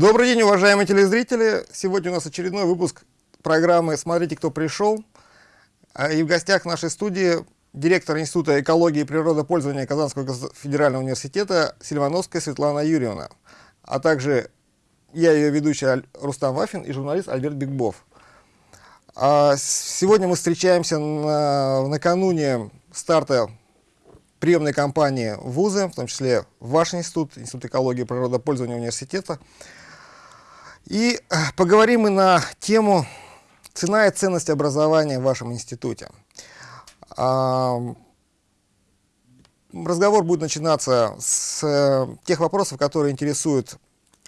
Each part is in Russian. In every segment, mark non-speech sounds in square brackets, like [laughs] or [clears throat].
Добрый день, уважаемые телезрители! Сегодня у нас очередной выпуск программы «Смотрите, кто пришел». А, и в гостях нашей студии директор Института экологии и природопользования Казанского федерального университета Сильвановская Светлана Юрьевна, а также я ее ведущий Рустам Вафин и журналист Альберт Бигбов. А сегодня мы встречаемся на, накануне старта приемной кампании вузы, в том числе ваш институт, Институт экологии и природопользования университета. И э, поговорим мы на тему «Цена и ценность образования в вашем институте». Разговор будет начинаться с э, тех вопросов, которые интересуют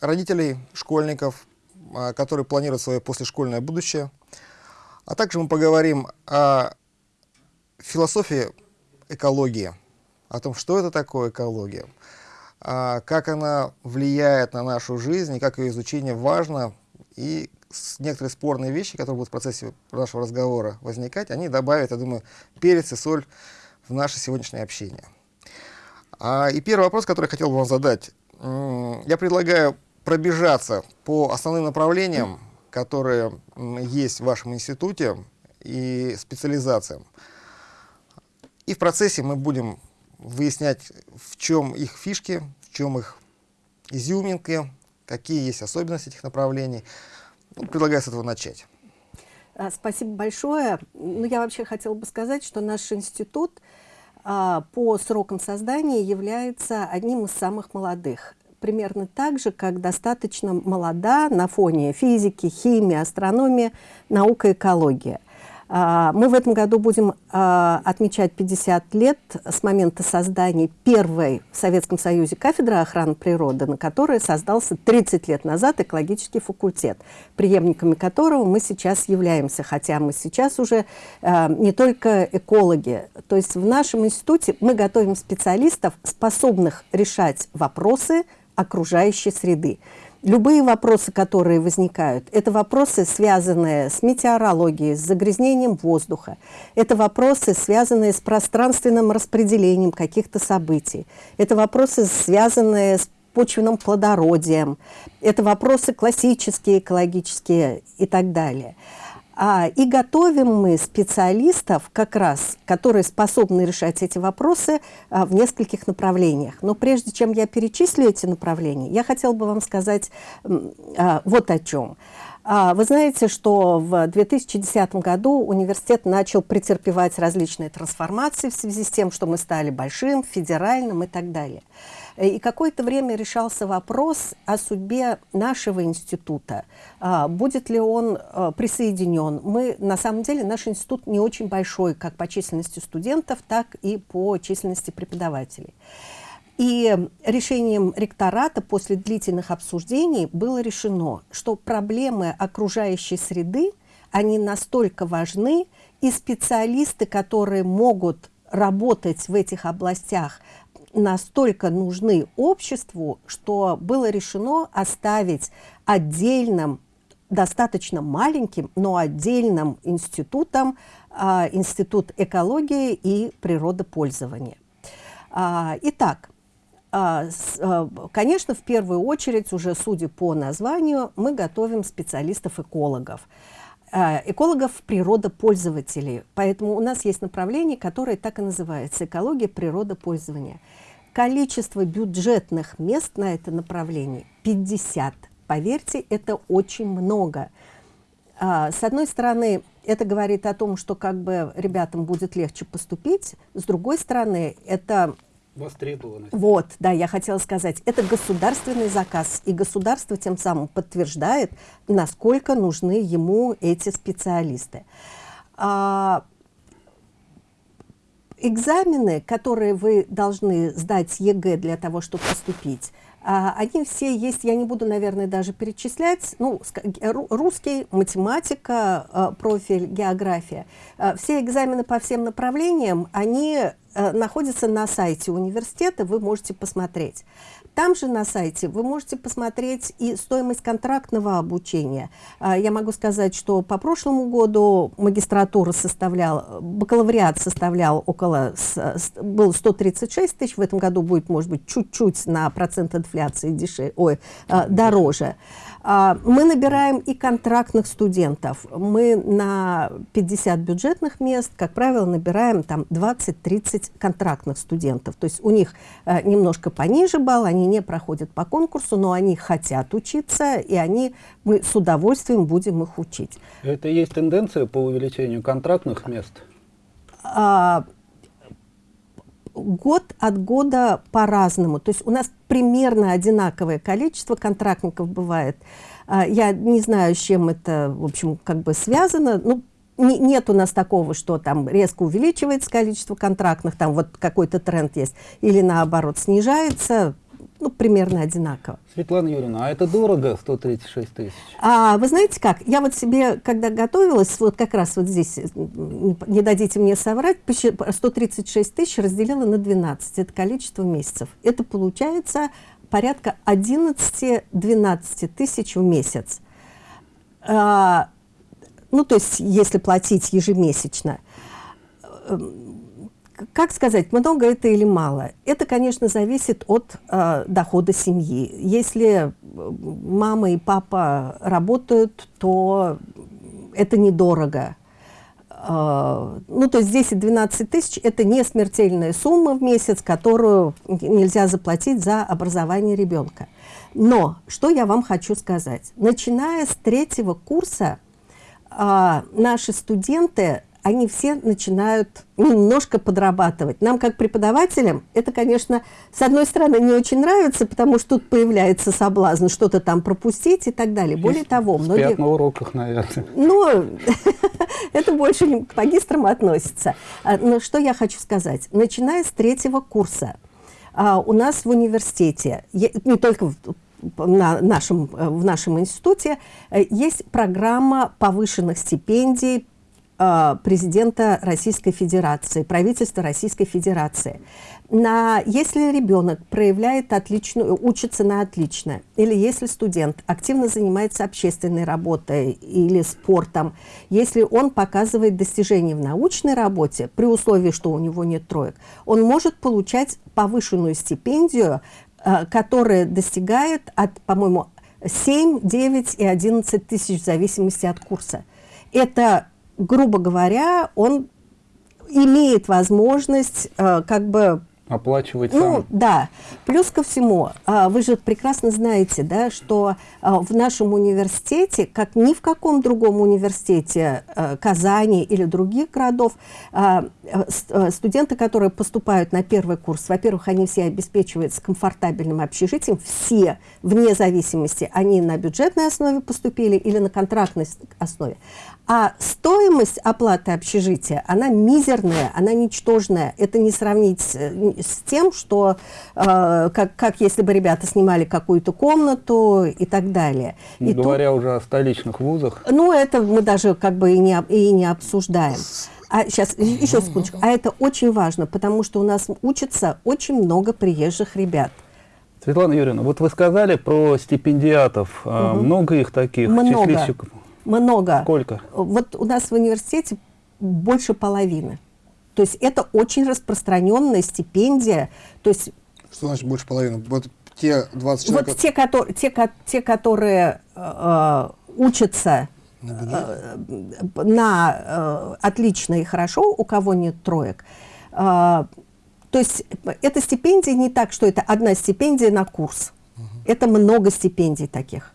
родителей, школьников, а, которые планируют свое послешкольное будущее. А также мы поговорим о философии экологии, о том, что это такое экология, а, как она влияет на нашу жизнь и как ее изучение важно. И некоторые спорные вещи, которые будут в процессе нашего разговора возникать, они добавят, я думаю, перец и соль в наше сегодняшнее общение. А, и первый вопрос, который я хотел бы вам задать. Я предлагаю пробежаться по основным направлениям, которые есть в вашем институте и специализациям. И в процессе мы будем выяснять, в чем их фишки, в чем их изюминки, какие есть особенности этих направлений. Ну, предлагаю с этого начать. А, спасибо большое. Ну, я вообще хотела бы сказать, что наш институт а, по срокам создания является одним из самых молодых. Примерно так же, как достаточно молода на фоне физики, химии, астрономии, наука, экология – мы в этом году будем а, отмечать 50 лет с момента создания первой в Советском Союзе кафедры охраны природы, на которой создался 30 лет назад экологический факультет, преемниками которого мы сейчас являемся, хотя мы сейчас уже а, не только экологи. То есть в нашем институте мы готовим специалистов, способных решать вопросы окружающей среды. Любые вопросы, которые возникают, это вопросы, связанные с метеорологией, с загрязнением воздуха. Это вопросы, связанные с пространственным распределением каких-то событий. Это вопросы, связанные с почвенным плодородием. Это вопросы классические, экологические и так далее. А, и готовим мы специалистов, как раз, которые способны решать эти вопросы а, в нескольких направлениях. Но прежде чем я перечислю эти направления, я хотела бы вам сказать а, вот о чем. А, вы знаете, что в 2010 году университет начал претерпевать различные трансформации в связи с тем, что мы стали большим, федеральным и так далее. Э, и какое-то время решался вопрос о судьбе нашего института. А, будет ли он э, присоединен? Мы, на самом деле, наш институт не очень большой, как по численности студентов, так и по численности преподавателей. И решением ректората после длительных обсуждений было решено, что проблемы окружающей среды, они настолько важны, и специалисты, которые могут работать в этих областях, настолько нужны обществу, что было решено оставить отдельным, достаточно маленьким, но отдельным институтом, а, Институт экологии и природопользования. А, итак, а, конечно, в первую очередь, уже судя по названию, мы готовим специалистов-экологов. Э, экологов-природопользователей. Поэтому у нас есть направление, которое так и называется «Экология природопользования». Количество бюджетных мест на это направление 50. Поверьте, это очень много. А, с одной стороны, это говорит о том, что как бы ребятам будет легче поступить. С другой стороны, это Востребованность. Вот, да, я хотела сказать, это государственный заказ, и государство тем самым подтверждает, насколько нужны ему эти специалисты. А, экзамены, которые вы должны сдать ЕГЭ для того, чтобы поступить, а, они все есть, я не буду, наверное, даже перечислять, ну, русский, математика, а, профиль, география. А, все экзамены по всем направлениям, они находится на сайте университета, вы можете посмотреть. Там же на сайте вы можете посмотреть и стоимость контрактного обучения. А, я могу сказать, что по прошлому году магистратура составляла, бакалавриат составлял около, был 136 тысяч, в этом году будет, может быть, чуть-чуть на процент инфляции дешевле, ой, а, дороже. А, мы набираем и контрактных студентов. Мы на 50 бюджетных мест, как правило, набираем там 20-30 контрактных студентов. То есть у них э, немножко пониже балл, они не проходят по конкурсу, но они хотят учиться, и они, мы с удовольствием будем их учить. Это есть тенденция по увеличению контрактных мест? А, год от года по-разному. То есть у нас примерно одинаковое количество контрактников бывает. А, я не знаю, с чем это, в общем, как бы связано. Ну, нет у нас такого, что там резко увеличивается количество контрактных, там вот какой-то тренд есть, или наоборот снижается ну, примерно одинаково. Светлана Юрьевна, а это дорого, 136 тысяч? А, вы знаете как, я вот себе, когда готовилась, вот как раз вот здесь, не, не дадите мне соврать, 136 тысяч разделила на 12, это количество месяцев. Это получается порядка 11-12 тысяч в месяц. А, ну, то есть, если платить ежемесячно как сказать, много это или мало? Это, конечно, зависит от э, дохода семьи. Если мама и папа работают, то это недорого. Э, ну, то есть 10-12 тысяч – это не смертельная сумма в месяц, которую нельзя заплатить за образование ребенка. Но, что я вам хочу сказать. Начиная с третьего курса, э, наши студенты они все начинают немножко подрабатывать. Нам, как преподавателям, это, конечно, с одной стороны, не очень нравится, потому что тут появляется соблазн что-то там пропустить и так далее. Более того, многие... на уроках, наверное. Ну, [laughs] это больше к магистрам относится. А, но что я хочу сказать. Начиная с третьего курса, а, у нас в университете, не только на нашем, в нашем институте э, есть программа повышенных стипендий президента Российской Федерации, правительства Российской Федерации. На, если ребенок проявляет отличную, учится на отлично, или если студент активно занимается общественной работой или спортом, если он показывает достижения в научной работе, при условии, что у него нет троек, он может получать повышенную стипендию, э, которая достигает от, по-моему, 7, 9 и 11 тысяч в зависимости от курса. Это грубо говоря, он имеет возможность э, как бы оплачивать ну, сам. Да. Плюс ко всему, а, вы же прекрасно знаете, да, что а, в нашем университете, как ни в каком другом университете а, Казани или других городов, студенты, которые поступают на первый курс, во-первых, они все обеспечиваются комфортабельным общежитием, все, вне зависимости, они на бюджетной основе поступили или на контрактной основе. А стоимость оплаты общежития, она мизерная, она ничтожная. Это не сравнить с, с тем, что э, как, как если бы ребята снимали какую-то комнату и так далее. Не и говоря тут, уже о столичных вузах. Ну, это мы даже как бы и не, и не обсуждаем. А сейчас, еще секундочку. А это очень важно, потому что у нас учатся очень много приезжих ребят. Светлана Юрьевна, вот вы сказали про стипендиатов. Угу. Много их таких? Много. Числищиков? Много. Сколько? Вот у нас в университете больше половины. То есть это очень распространенная стипендия. То есть, Что значит больше половины? Вот те 20 человек... Вот те, которые, те, те, которые э, учатся на, э, на э, отлично и хорошо, у кого нет троек, э, то есть эта стипендия не так, что это одна стипендия на курс. Угу. Это много стипендий таких.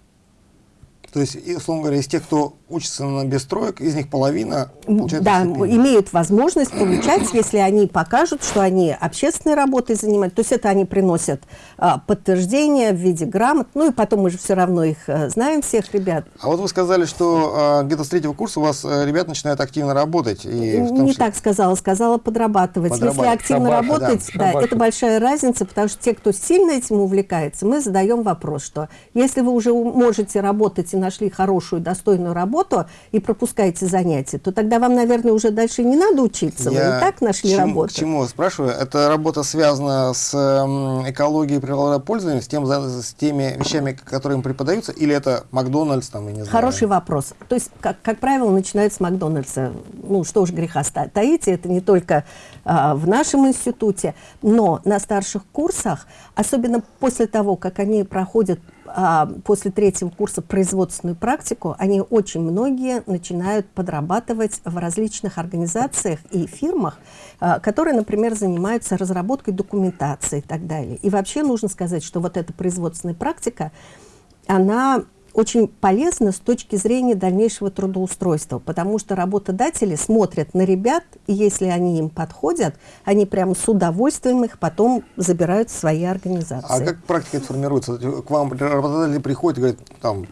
То есть, условно говоря, из тех, кто учатся на бестроек, из них половина получает Да, имеют возможность получать, [coughs] если они покажут, что они общественной работой занимаются. То есть это они приносят а, подтверждение в виде грамот. Ну и потом мы же все равно их а, знаем, всех ребят. А вот вы сказали, что а, где-то с третьего курса у вас а, ребят начинают активно работать. И том, Не что... так сказала, сказала подрабатывать. подрабатывать. Если активно Шабаш, работать, да, да, это большая разница, потому что те, кто сильно этим увлекается, мы задаем вопрос, что если вы уже можете работать и работаете, нашли хорошую, достойную работу и пропускаете занятия, то тогда вам, наверное, уже дальше не надо учиться. Я Вы и так нашли чему, работу. К чему спрашиваю? Эта работа связана с экологией природопользования, с, тем, с теми вещами, которые им преподаются, или это Макдональдс, там, я не знаю? Хороший вопрос. То есть, как, как правило, начинается с Макдональдса. Ну, что уж греха таить, это не только а, в нашем институте, но на старших курсах, особенно после того, как они проходят после третьего курса производственную практику, они очень многие начинают подрабатывать в различных организациях и фирмах, а, которые, например, занимаются разработкой документации и так далее. И вообще нужно сказать, что вот эта производственная практика, она очень полезно с точки зрения дальнейшего трудоустройства, потому что работодатели смотрят на ребят, и если они им подходят, они прямо с удовольствием их потом забирают в свои организации. А как практика формируется? К вам работодатели приходят и говорят, там,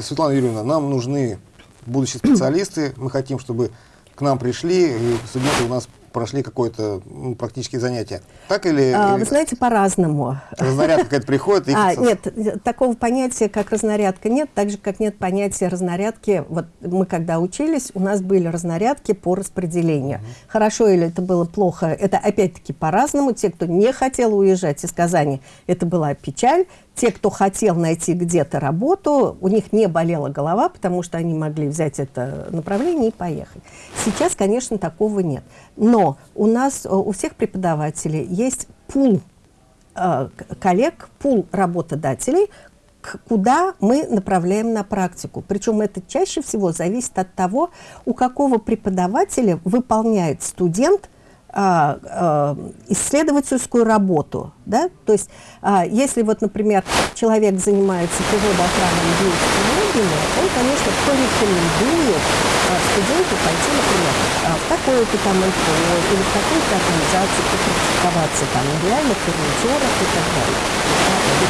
Светлана Юрьевна, нам нужны будущие специалисты, мы хотим, чтобы к нам пришли, и студенты у нас прошли какое-то ну, практические занятия. Так или... А, вы знаете, по-разному. Разнарядка какая-то приходит? И а, нет, такого понятия, как разнарядка, нет. Так же, как нет понятия разнарядки. Вот мы когда учились, у нас были разнарядки по распределению. Угу. Хорошо или это было плохо, это опять-таки по-разному. Те, кто не хотел уезжать из Казани, это была печаль. Те, кто хотел найти где-то работу, у них не болела голова, потому что они могли взять это направление и поехать. Сейчас, конечно, такого нет. Но у нас, э, у всех преподавателей есть пул э, коллег, пул работодателей, куда мы направляем на практику. Причем это чаще всего зависит от того, у какого преподавателя выполняет студент а, а, исследовательскую работу. Да? То есть, а, если вот, например, человек занимается природоохранными биотехнологиями, он, конечно, кто рекомендует а, студенту пойти, например, а, в такое-то там НКО или в какую-то организацию попрактиковаться там реально фурнитурах и так далее.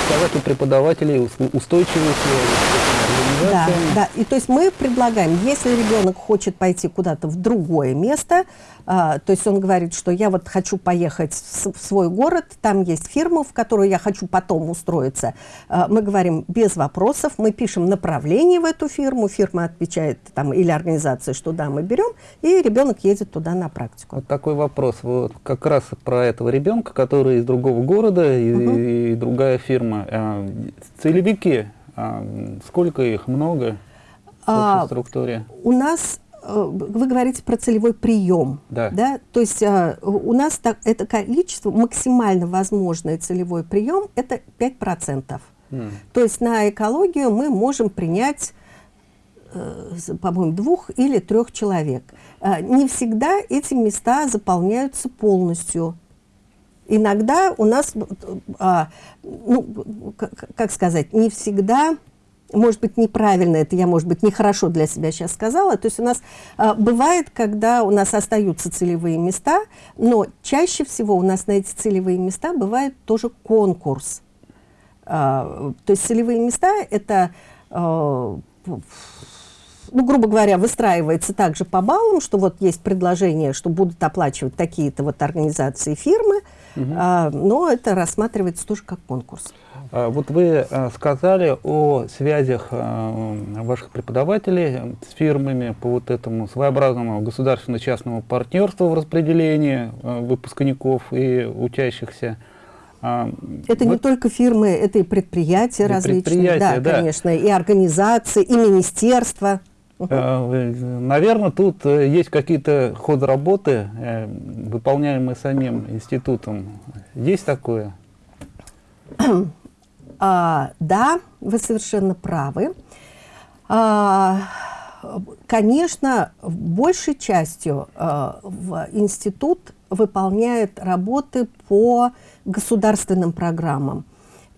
Сказать у преподавателей устойчивые связи Да, да. И то есть мы предлагаем, если ребенок хочет пойти куда-то в другое место, а, то есть он говорит, что я вот хочу поехать в свой город, там есть фирма, в которую я хочу потом устроиться. А, мы говорим без вопросов, мы пишем направление в эту фирму, фирма отвечает там или организация, что да, мы берем, и ребенок едет туда на практику. Вот такой вопрос, вот как раз про этого ребенка, который из другого города и, угу. и другая фирма. А, целевики, а, сколько их, много в а, структуре? У нас Э, вы говорите про целевой прием. Да. Да? То есть э, у нас так, это количество, максимально возможный целевой прием, это 5%. Mm. То есть на экологию мы можем принять э, по-моему, двух или трех человек. Не всегда эти места заполняются полностью. Иногда у нас, ну, как сказать, не всегда может быть, неправильно это, я, может быть, нехорошо для себя сейчас сказала. То есть у нас а, бывает, когда у нас остаются целевые места, но чаще всего у нас на эти целевые места бывает тоже конкурс. А, то есть целевые места – это, а, ну, грубо говоря, выстраивается также по баллам, что вот есть предложение, что будут оплачивать такие-то вот организации, фирмы, угу. а, но это рассматривается тоже как конкурс. А, вот вы а, сказали о связях а, ваших преподавателей с фирмами по вот этому своеобразному государственно-частному партнерству в распределении выпускников и учащихся. Это вот, не только фирмы, это и предприятия и различные, предприятия, да, да, конечно, и организации, и министерства. Наверное, тут э, есть какие-то ходы работы, э, выполняемые самим институтом. Есть такое? [clears throat] А, да, вы совершенно правы. А, конечно, большей частью а, в институт выполняет работы по государственным программам.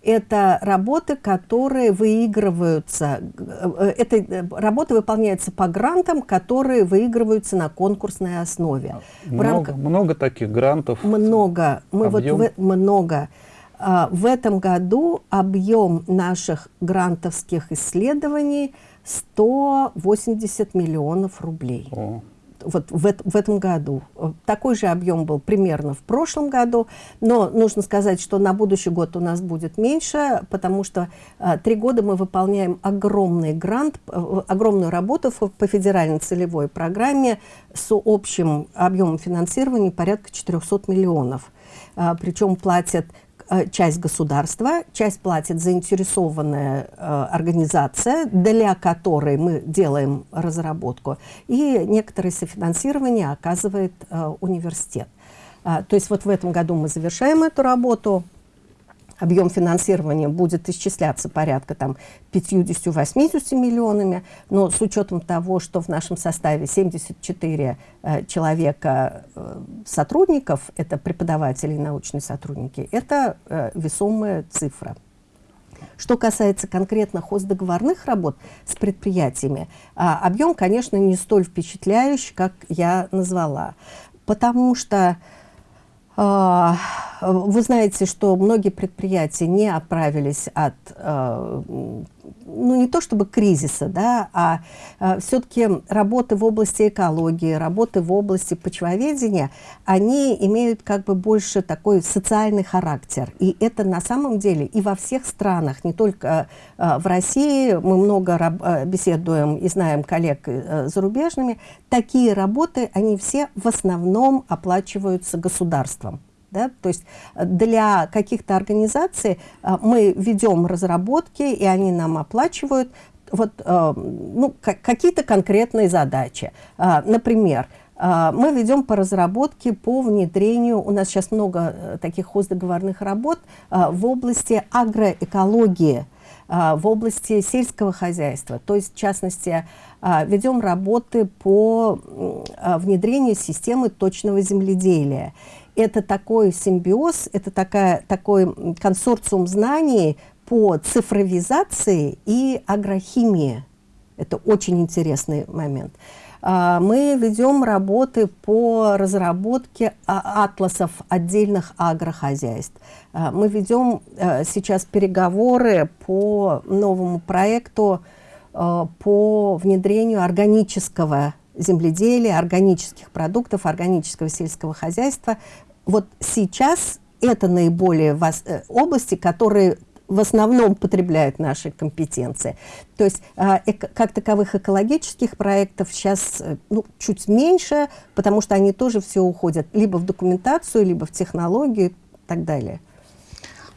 Это работы, которые выигрываются, э, это работы выполняются по грантам, которые выигрываются на конкурсной основе. Много, рамках... много таких грантов? Много. Мы Объем? вот в... много. А, в этом году объем наших грантовских исследований 180 миллионов рублей. О, вот в, в этом году. Такой же объем был примерно в прошлом году, но нужно сказать, что на будущий год у нас будет меньше, потому что а, три года мы выполняем огромный грант, огромную работу по федеральной целевой программе с общим объемом финансирования порядка 400 миллионов. А, причем платят Э, часть государства, часть платит заинтересованная э, организация, для которой мы делаем разработку, и некоторое софинансирование оказывает э, университет. То есть вот в этом году мы завершаем эту работу, объем финансирования будет исчисляться порядка там 50-80 миллионами, но с учетом того, что в нашем составе 74 э, человека э, сотрудников, это преподаватели и научные сотрудники, это э, весомая цифра. Что касается конкретно хоздоговорных работ с предприятиями, э, объем, конечно, не столь впечатляющий, как я назвала, потому что вы знаете, что многие предприятия не оправились от, э, ну не то чтобы кризиса, да, а э, все-таки работы в области экологии, работы в области почвоведения, они имеют как бы больше такой социальный характер. И это на самом деле и во всех странах, не только э, в России, мы много беседуем и знаем коллег зарубежными, такие работы, они все в основном оплачиваются государством. Да? То есть э, для каких-то организаций э, мы ведем разработки, и они нам оплачивают вот, э, ну, какие-то конкретные задачи. Например, мы ведем по разработке, по внедрению, у нас сейчас много таких хоздоговорных работ в области агроэкологии, в области сельского хозяйства. То есть, в частности, ведем работы по внедрению системы точного земледелия это такой симбиоз, это такая, такой консорциум знаний по цифровизации и агрохимии. Это очень интересный момент. А, мы ведем работы по разработке а, атласов отдельных агрохозяйств. А, мы ведем сейчас переговоры по новому проекту по внедрению органического земледелия, органических продуктов, органического сельского хозяйства вот сейчас это наиболее вас, э, области, которые в основном потребляют наши компетенции. То есть э, как таковых экологических проектов сейчас э, ну, чуть меньше, потому что они тоже все уходят либо в документацию, либо в технологию и так далее.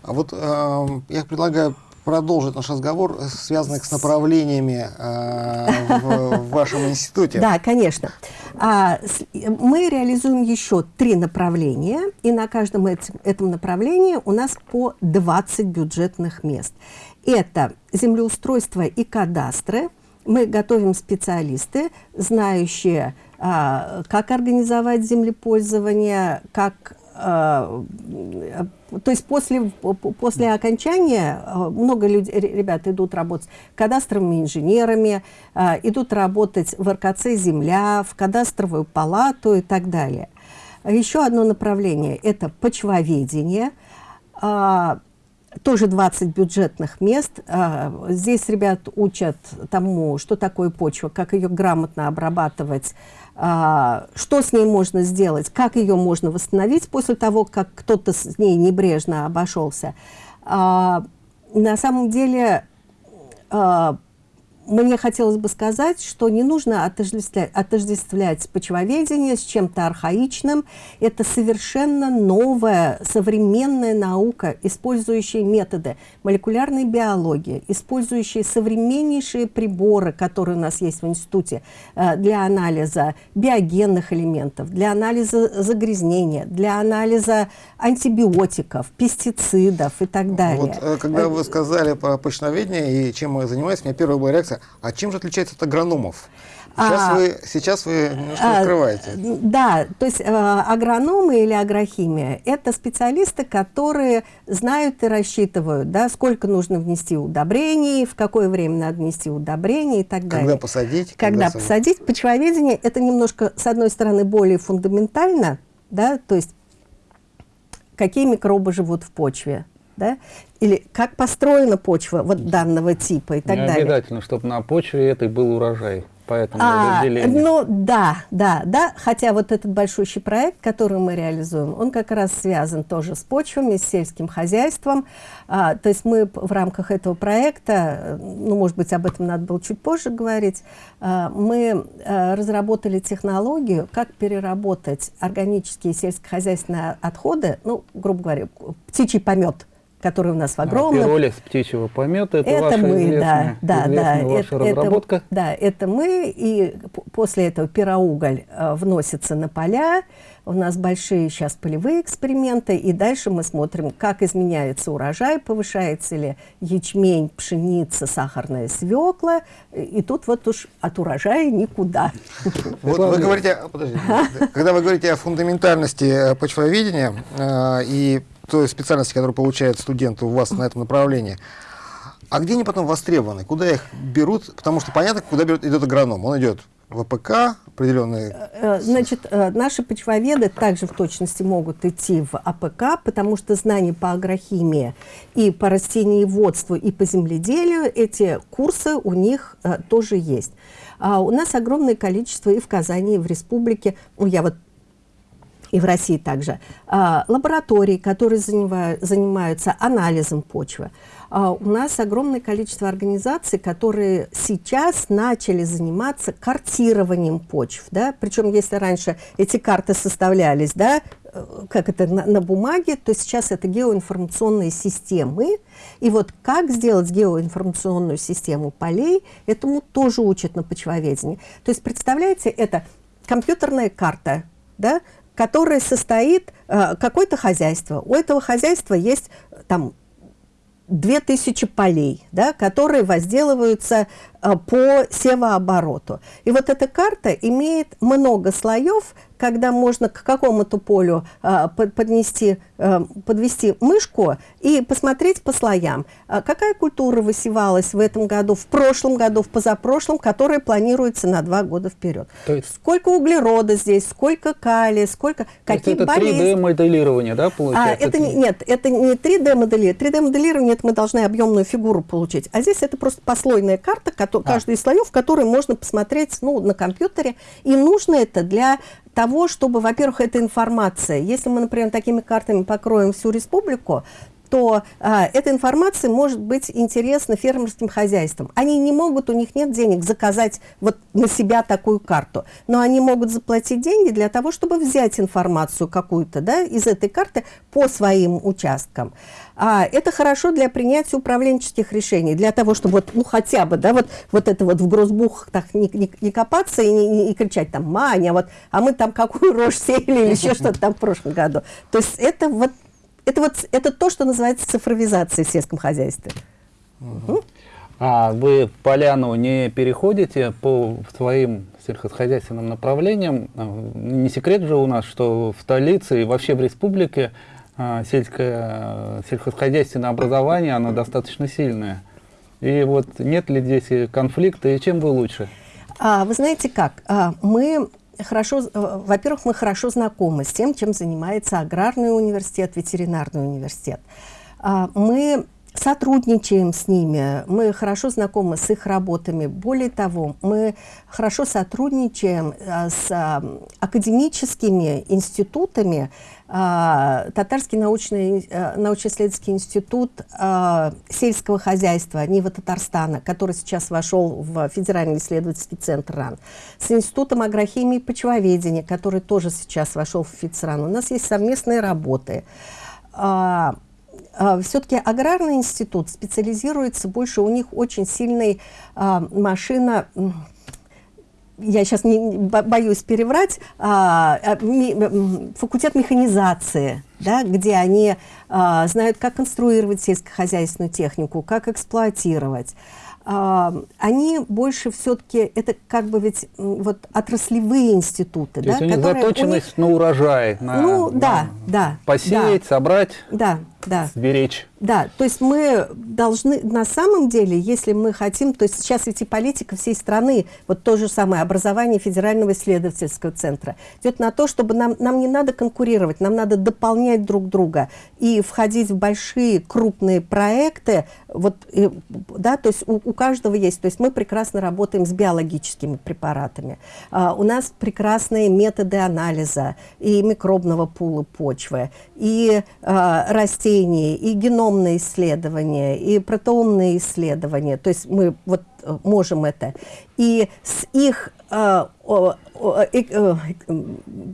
А вот э, я предлагаю продолжить наш разговор, связанный с направлениями э, в, вашем институте. Да, конечно. А, мы реализуем еще три направления, и на каждом этом, этом направлении у нас по 20 бюджетных мест. Это землеустройство и кадастры. Мы готовим специалисты, знающие, а, как организовать землепользование, как то есть после, после окончания а, много людей, ребят идут работать кадастровыми инженерами, а, идут работать в РКЦ «Земля», в кадастровую палату и так далее. Еще одно направление – это почвоведение. Тоже 20 бюджетных мест. Здесь ребят учат тому, что такое почва, как ее грамотно обрабатывать, что с ней можно сделать, как ее можно восстановить после того, как кто-то с ней небрежно обошелся. А, на самом деле а, мне хотелось бы сказать, что не нужно отождествлять, отождествлять почвоведение с чем-то архаичным. Это совершенно новая, современная наука, использующая методы молекулярной биологии, использующая современнейшие приборы, которые у нас есть в институте э, для анализа биогенных элементов, для анализа загрязнения, для анализа антибиотиков, пестицидов и так далее. Вот, э, когда вы сказали про почвоведение и чем мы занимаемся, у меня первая была реакция, а чем же отличается от агрономов? Сейчас, а, вы, сейчас вы немножко а, открываете. Да, то есть э, агрономы или агрохимия – это специалисты, которые знают и рассчитывают, да, сколько нужно внести удобрений, в какое время надо внести удобрений и так далее. Когда посадить. Когда, когда посадить. Почвоведение – это немножко, с одной стороны, более фундаментально, да, то есть какие микробы живут в почве, да? или как построена почва вот данного типа и так Не далее. обязательно, чтобы на почве этой был урожай. По этому А, разделению? ну да, да, да. Хотя вот этот большущий проект, который мы реализуем, он как раз связан тоже с почвами, с сельским хозяйством. А, то есть мы в рамках этого проекта, ну, может быть, об этом надо было чуть позже говорить, а, мы а, разработали технологию, как переработать органические сельскохозяйственные отходы, ну, грубо говоря, птичий помет, который у нас в огромном... А, пиролиз птичьего помета, это, это ваша мы, известная, да, да, известная да, ваша это, разработка. Это, да, это мы, и после этого пироуголь э, вносится на поля, у нас большие сейчас полевые эксперименты, и дальше мы смотрим, как изменяется урожай, повышается ли ячмень, пшеница, сахарная свекла, и тут вот уж от урожая никуда. [laughs] Вот вы говорите, подождите, [laughs] когда вы говорите о фундаментальности почвоведения э, и той специальности, которую получают студенты у вас на этом направлении, а где они потом востребованы? Куда их берут? Потому что понятно, куда берет, идет агроном. Он идет в АПК, определенные... Значит, наши почвоведы также в точности могут идти в АПК, потому что знания по агрохимии и по растениеводству, и по земледелию, эти курсы у них тоже есть. А у нас огромное количество и в Казани, и в республике, ну, я вот и в России также, а, лабораторий, которые занимаются анализом почвы. А, у нас огромное количество организаций, которые сейчас начали заниматься картированием почв. Да? Причем, если раньше эти карты составлялись, да, э, как это на, на бумаге, то сейчас это геоинформационные системы. И вот как сделать геоинформационную систему полей, этому тоже учат на почвоведении. То есть, представляете, это компьютерная карта, да, которое состоит э, какое-то хозяйство. У этого хозяйства есть там 2000 полей, да, которые возделываются э, по севообороту. И вот эта карта имеет много слоев, когда можно к какому-то полю э, поднести, э, подвести мышку и посмотреть по слоям, э, какая культура высевалась в этом году, в прошлом году, в позапрошлом, которая планируется на два года вперед. То есть, сколько углерода здесь, сколько калия, сколько, какие это болезни. 3D-моделирование, да, получается? А, это не, нет, это не 3D-моделирование. 3D-моделирование, это мы должны объемную фигуру получить. А здесь это просто послойная карта, который, а. каждый из слоев, который можно посмотреть ну, на компьютере. И нужно это для того, чтобы, во-первых, эта информация, если мы, например, такими картами покроем всю республику, то а, эта информация может быть интересна фермерским хозяйствам. Они не могут, у них нет денег заказать вот на себя такую карту, но они могут заплатить деньги для того, чтобы взять информацию какую-то да, из этой карты по своим участкам. А, это хорошо для принятия управленческих решений, для того, чтобы вот, ну, хотя бы, да, вот, вот это вот в грозбухах так не, не, не копаться и не, не, не кричать там, Маня, вот, а мы там какую рожь сеяли или [laughs] еще что-то там в прошлом году. То есть это вот это вот это то, что называется цифровизацией в сельском хозяйстве. Угу. А вы поляну не переходите по своим сельхозхозяйственным направлениям? А, не секрет же у нас, что в столице и вообще в республике а, сельское сельхозхозяйственное образование, оно достаточно сильное. И вот нет ли здесь конфликта, и чем вы лучше? А, вы знаете как, а, мы хорошо, э, во-первых, мы хорошо знакомы с тем, чем занимается аграрный университет, ветеринарный университет. А, мы сотрудничаем с ними, мы хорошо знакомы с их работами. Более того, мы хорошо сотрудничаем а, с а, академическими институтами. А, Татарский научный, научно-исследовательский институт сельского хозяйства Нива Татарстана, который сейчас вошел в Федеральный исследовательский центр РАН, с Институтом агрохимии и почвоведения, который тоже сейчас вошел в ФИЦРАН. У нас есть совместные работы. А, все-таки аграрный институт специализируется больше, у них очень сильная а, машина, я сейчас не, боюсь переврать, а, а, ми, факультет механизации, да, где они а, знают, как конструировать сельскохозяйственную технику, как эксплуатировать. А, они больше все-таки, это как бы ведь вот отраслевые институты. То да, есть у них заточенность них... на урожай, на, ну, на да, да, посеять, да, собрать, да, да. сберечь. Да, то есть мы должны, на самом деле, если мы хотим, то есть сейчас ведь и политика всей страны, вот то же самое образование Федерального исследовательского центра, идет на то, чтобы нам, нам не надо конкурировать, нам надо дополнять друг друга и входить в большие крупные проекты, вот, и, да, то есть у, у каждого есть, то есть мы прекрасно работаем с биологическими препаратами, а, у нас прекрасные методы анализа и микробного пула почвы, и а, растений, и геном геномные исследования, и протеомные исследования, то есть мы вот э, можем это. И с их э, э,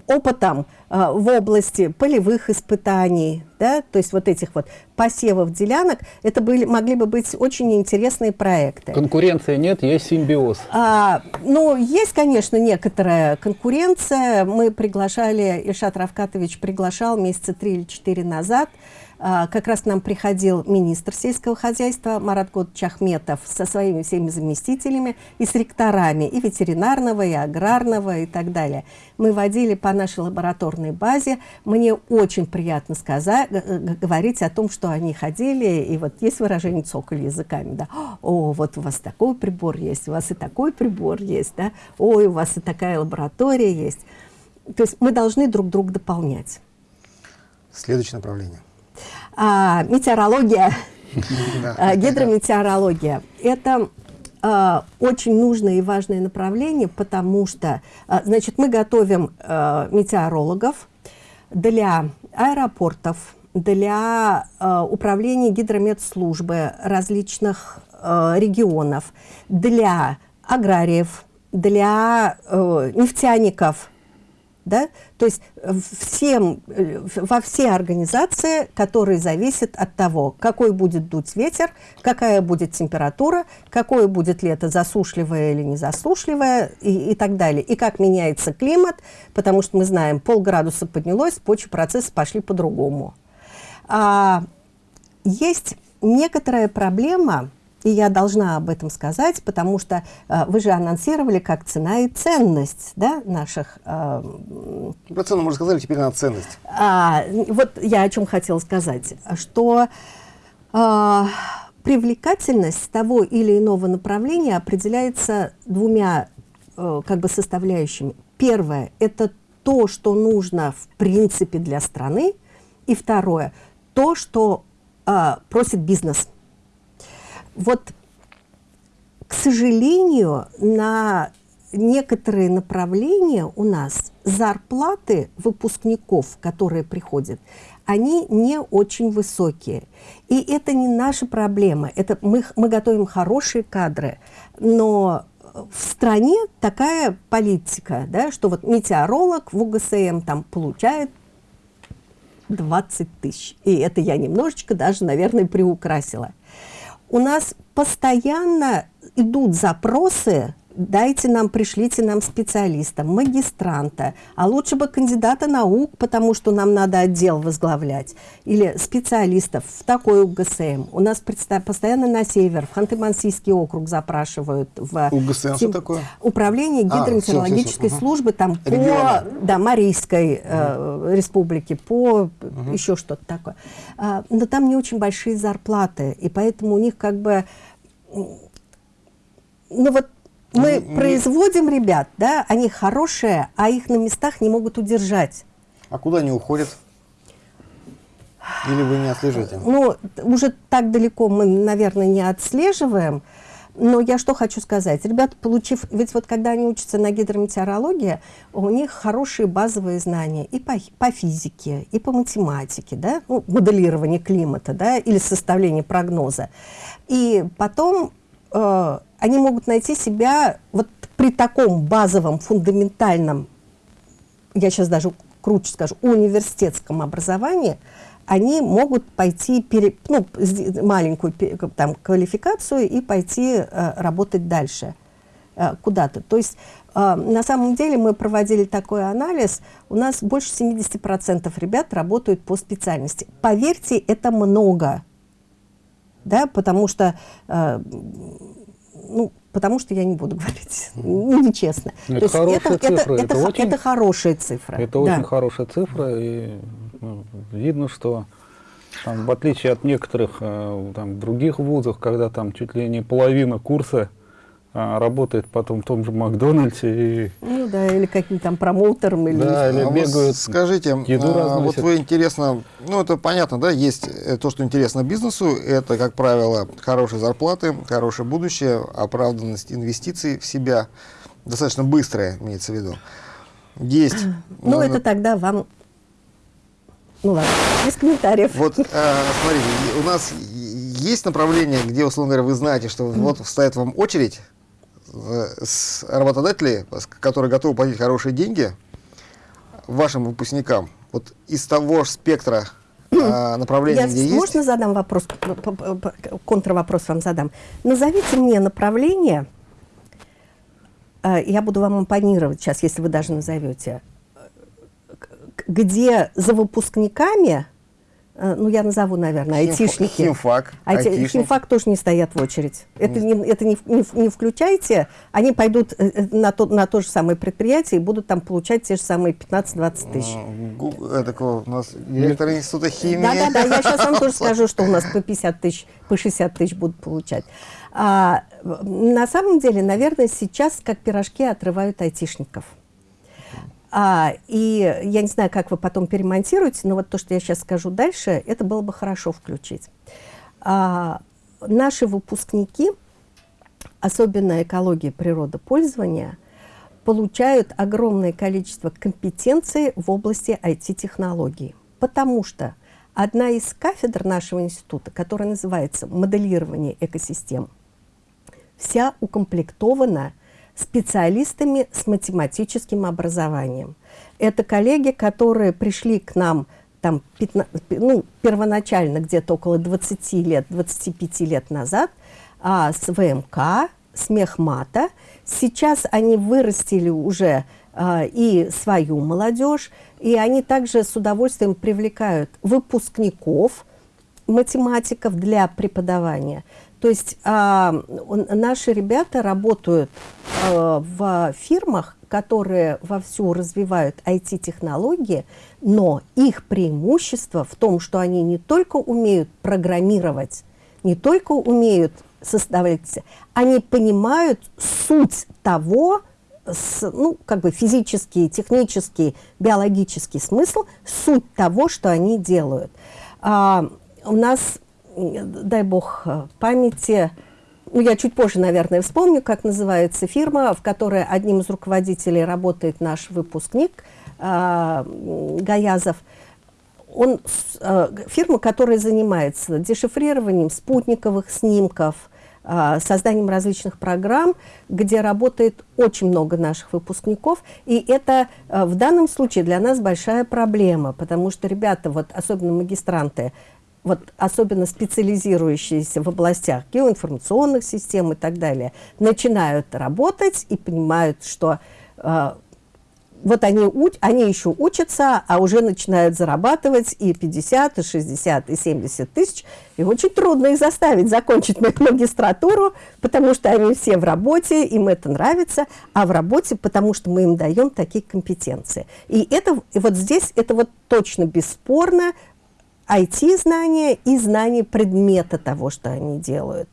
опытом в области полевых испытаний, да, то есть вот этих вот посевов делянок, это были, могли бы быть очень интересные проекты. Конкуренции нет, есть симбиоз. А, ну, есть, конечно, некоторая конкуренция. Мы приглашали, Ильшат Равкатович приглашал месяца три или четыре назад как раз нам приходил министр сельского хозяйства Марат Годович Ахметов со своими всеми заместителями и с ректорами и ветеринарного, и аграрного, и так далее. Мы водили по нашей лабораторной базе. Мне очень приятно сказать, говорить о том, что они ходили, и вот есть выражение цоколь языками, да, о, вот у вас такой прибор есть, у вас и такой прибор есть, да, ой, у вас и такая лаборатория есть. То есть мы должны друг друга дополнять. Следующее направление а, метеорология, а, гидрометеорология. Это а, очень нужное и важное направление, потому что, а, значит, мы готовим метеорологов для аэропортов, для управления гидрометслужбы различных регионов, для аграриев, для э, нефтяников, да? То есть э, всем, э, во все организации, которые зависят от того, какой будет дуть ветер, какая будет температура, какое будет лето, засушливое или не засушливое и, и так далее. И как меняется климат, потому что мы знаем, полградуса поднялось, почвы процессы пошли по-другому. А, есть некоторая проблема, и я должна об этом сказать, потому что э, вы же анонсировали как цена и ценность да, наших... Э, Про цену мы рассказали, теперь на ценность. А, вот я о чем хотела сказать, что э, привлекательность того или иного направления определяется двумя э, как бы составляющими. Первое – это то, что нужно в принципе для страны, и второе – то, что э, просит бизнес – вот, к сожалению, на некоторые направления у нас зарплаты выпускников, которые приходят, они не очень высокие. И это не наша проблема. Это мы, мы готовим хорошие кадры, но в стране такая политика, да, что вот метеоролог в УГСМ там получает 20 тысяч. И это я немножечко даже, наверное, приукрасила у нас постоянно идут запросы дайте нам, пришлите нам специалиста, магистранта, а лучше бы кандидата наук, потому что нам надо отдел возглавлять, или специалистов в такой УГСМ. У нас постоянно на север, в Ханты-Мансийский округ запрашивают. В УГСМ что такое? Управление а, гидрометеорологической а, службы там по да, Марийской э, республике, по угу. еще что-то такое. А, но там не очень большие зарплаты, и поэтому у них как бы ну вот мы не, производим ребят, да, они хорошие, а их на местах не могут удержать. А куда они уходят? Или вы не отслеживаете? Ну, уже так далеко мы, наверное, не отслеживаем. Но я что хочу сказать. Ребята, получив... Ведь вот когда они учатся на гидрометеорологии, у них хорошие базовые знания и по, по физике, и по математике, да, ну, моделирование климата, да, или составление прогноза. И потом э, они могут найти себя вот при таком базовом, фундаментальном, я сейчас даже круче скажу, университетском образовании, они могут пойти, пере, ну, маленькую там, квалификацию и пойти э, работать дальше э, куда-то. То есть э, на самом деле мы проводили такой анализ, у нас больше 70% ребят работают по специальности. Поверьте, это много, да, потому что э, ну, потому что я не буду говорить, ну, нечестно. Это То хорошая это, цифра. Это, это, это, очень, это хорошая цифра. Это да. очень хорошая цифра, и ну, видно, что Там, в отличие от некоторых э, там, других вузов, когда там чуть ли не половина курса работает потом в том же Макдональдсе. И... Ну да, или каким-то там промоутером. Или... Да, или А вот бегают, скажите, еду а, вот вы интересно, ну это понятно, да, есть э, то, что интересно бизнесу, это, как правило, хорошие зарплаты, хорошее будущее, оправданность инвестиций в себя, достаточно быстрая, имеется в виду. Есть. [clears throat] Ну, э, это тогда вам... Ну ладно, без комментариев. Вот, э, смотрите, у нас есть направление, где, условно говоря, вы знаете, что вот вставит вам очередь с работодателей, которые готовы платить хорошие деньги вашим выпускникам. Вот из того же спектра э, [clears throat] направлений, Я где есть... можно задам вопрос, контрвопрос вам задам? Назовите мне направление, э, я буду вам импонировать сейчас, если вы даже назовете, э, где за выпускниками, ну я назову, наверное, Химфа- айтишники. химфак, Айти- айтишник. Химфак тоже не стоят в очередь. Это, не, это не, не не включайте, они пойдут э, э, на то, на то же самое предприятие и будут там получать те же самые 15-20 тысяч. М, гу- э, такого у нас директор института химии. Да, да, да, я сейчас вам тоже [laughs] скажу, что у нас по 50 тысяч, по 60 тысяч будут получать. А, на самом деле, наверное, сейчас как пирожки отрывают айтишников. А, и я не знаю, как вы потом перемонтируете, но вот то, что я сейчас скажу дальше, это было бы хорошо включить. А, наши выпускники, особенно экология природопользования, получают огромное количество компетенций в области IT-технологий. Потому что одна из кафедр нашего института, которая называется «Моделирование экосистем», вся укомплектована специалистами с математическим образованием. Это коллеги, которые пришли к нам там, 15, ну, первоначально где-то около 20 лет, 25 лет назад а, с ВМК, с Мехмата. Сейчас они вырастили уже а, и свою молодежь, и они также с удовольствием привлекают выпускников, математиков для преподавания. То есть а, наши ребята работают а, в фирмах, которые вовсю развивают IT-технологии, но их преимущество в том, что они не только умеют программировать, не только умеют составлять, они понимают суть того, с- ну, как бы физический, технический, биологический смысл, суть того, что они делают. А, у нас, дай бог э, памяти, ну, я чуть позже, наверное, вспомню, как называется фирма, в которой одним из руководителей работает наш выпускник м, Гаязов. Он, э, фирма, которая занимается дешифрированием спутниковых снимков, а, созданием различных программ, где работает очень много наших выпускников. И это э, в данном случае для нас большая проблема, потому что ребята, вот, особенно магистранты, вот особенно специализирующиеся в областях геоинформационных систем и так далее, начинают работать и понимают, что э, вот они, уч- они еще учатся, а уже начинают зарабатывать и 50, и 60, и 70 тысяч. И очень трудно их заставить закончить ма- магистратуру, потому что они все в работе, им это нравится, а в работе, потому что мы им даем такие компетенции. И это и вот здесь это вот точно бесспорно IT-знания и знание предмета того, что они делают.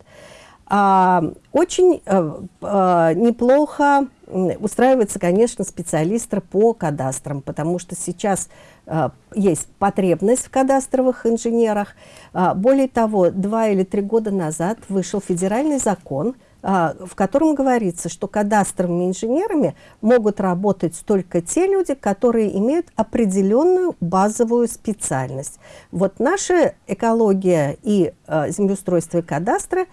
А, очень э, э, неплохо устраивается, конечно, специалисты по кадастрам, потому что сейчас э, есть потребность в кадастровых инженерах. А, более того, два или три года назад вышел федеральный закон, в котором говорится, что кадастровыми инженерами могут работать только те люди, которые имеют определенную базовую специальность. Вот наша экология и э, землеустройство и кадастры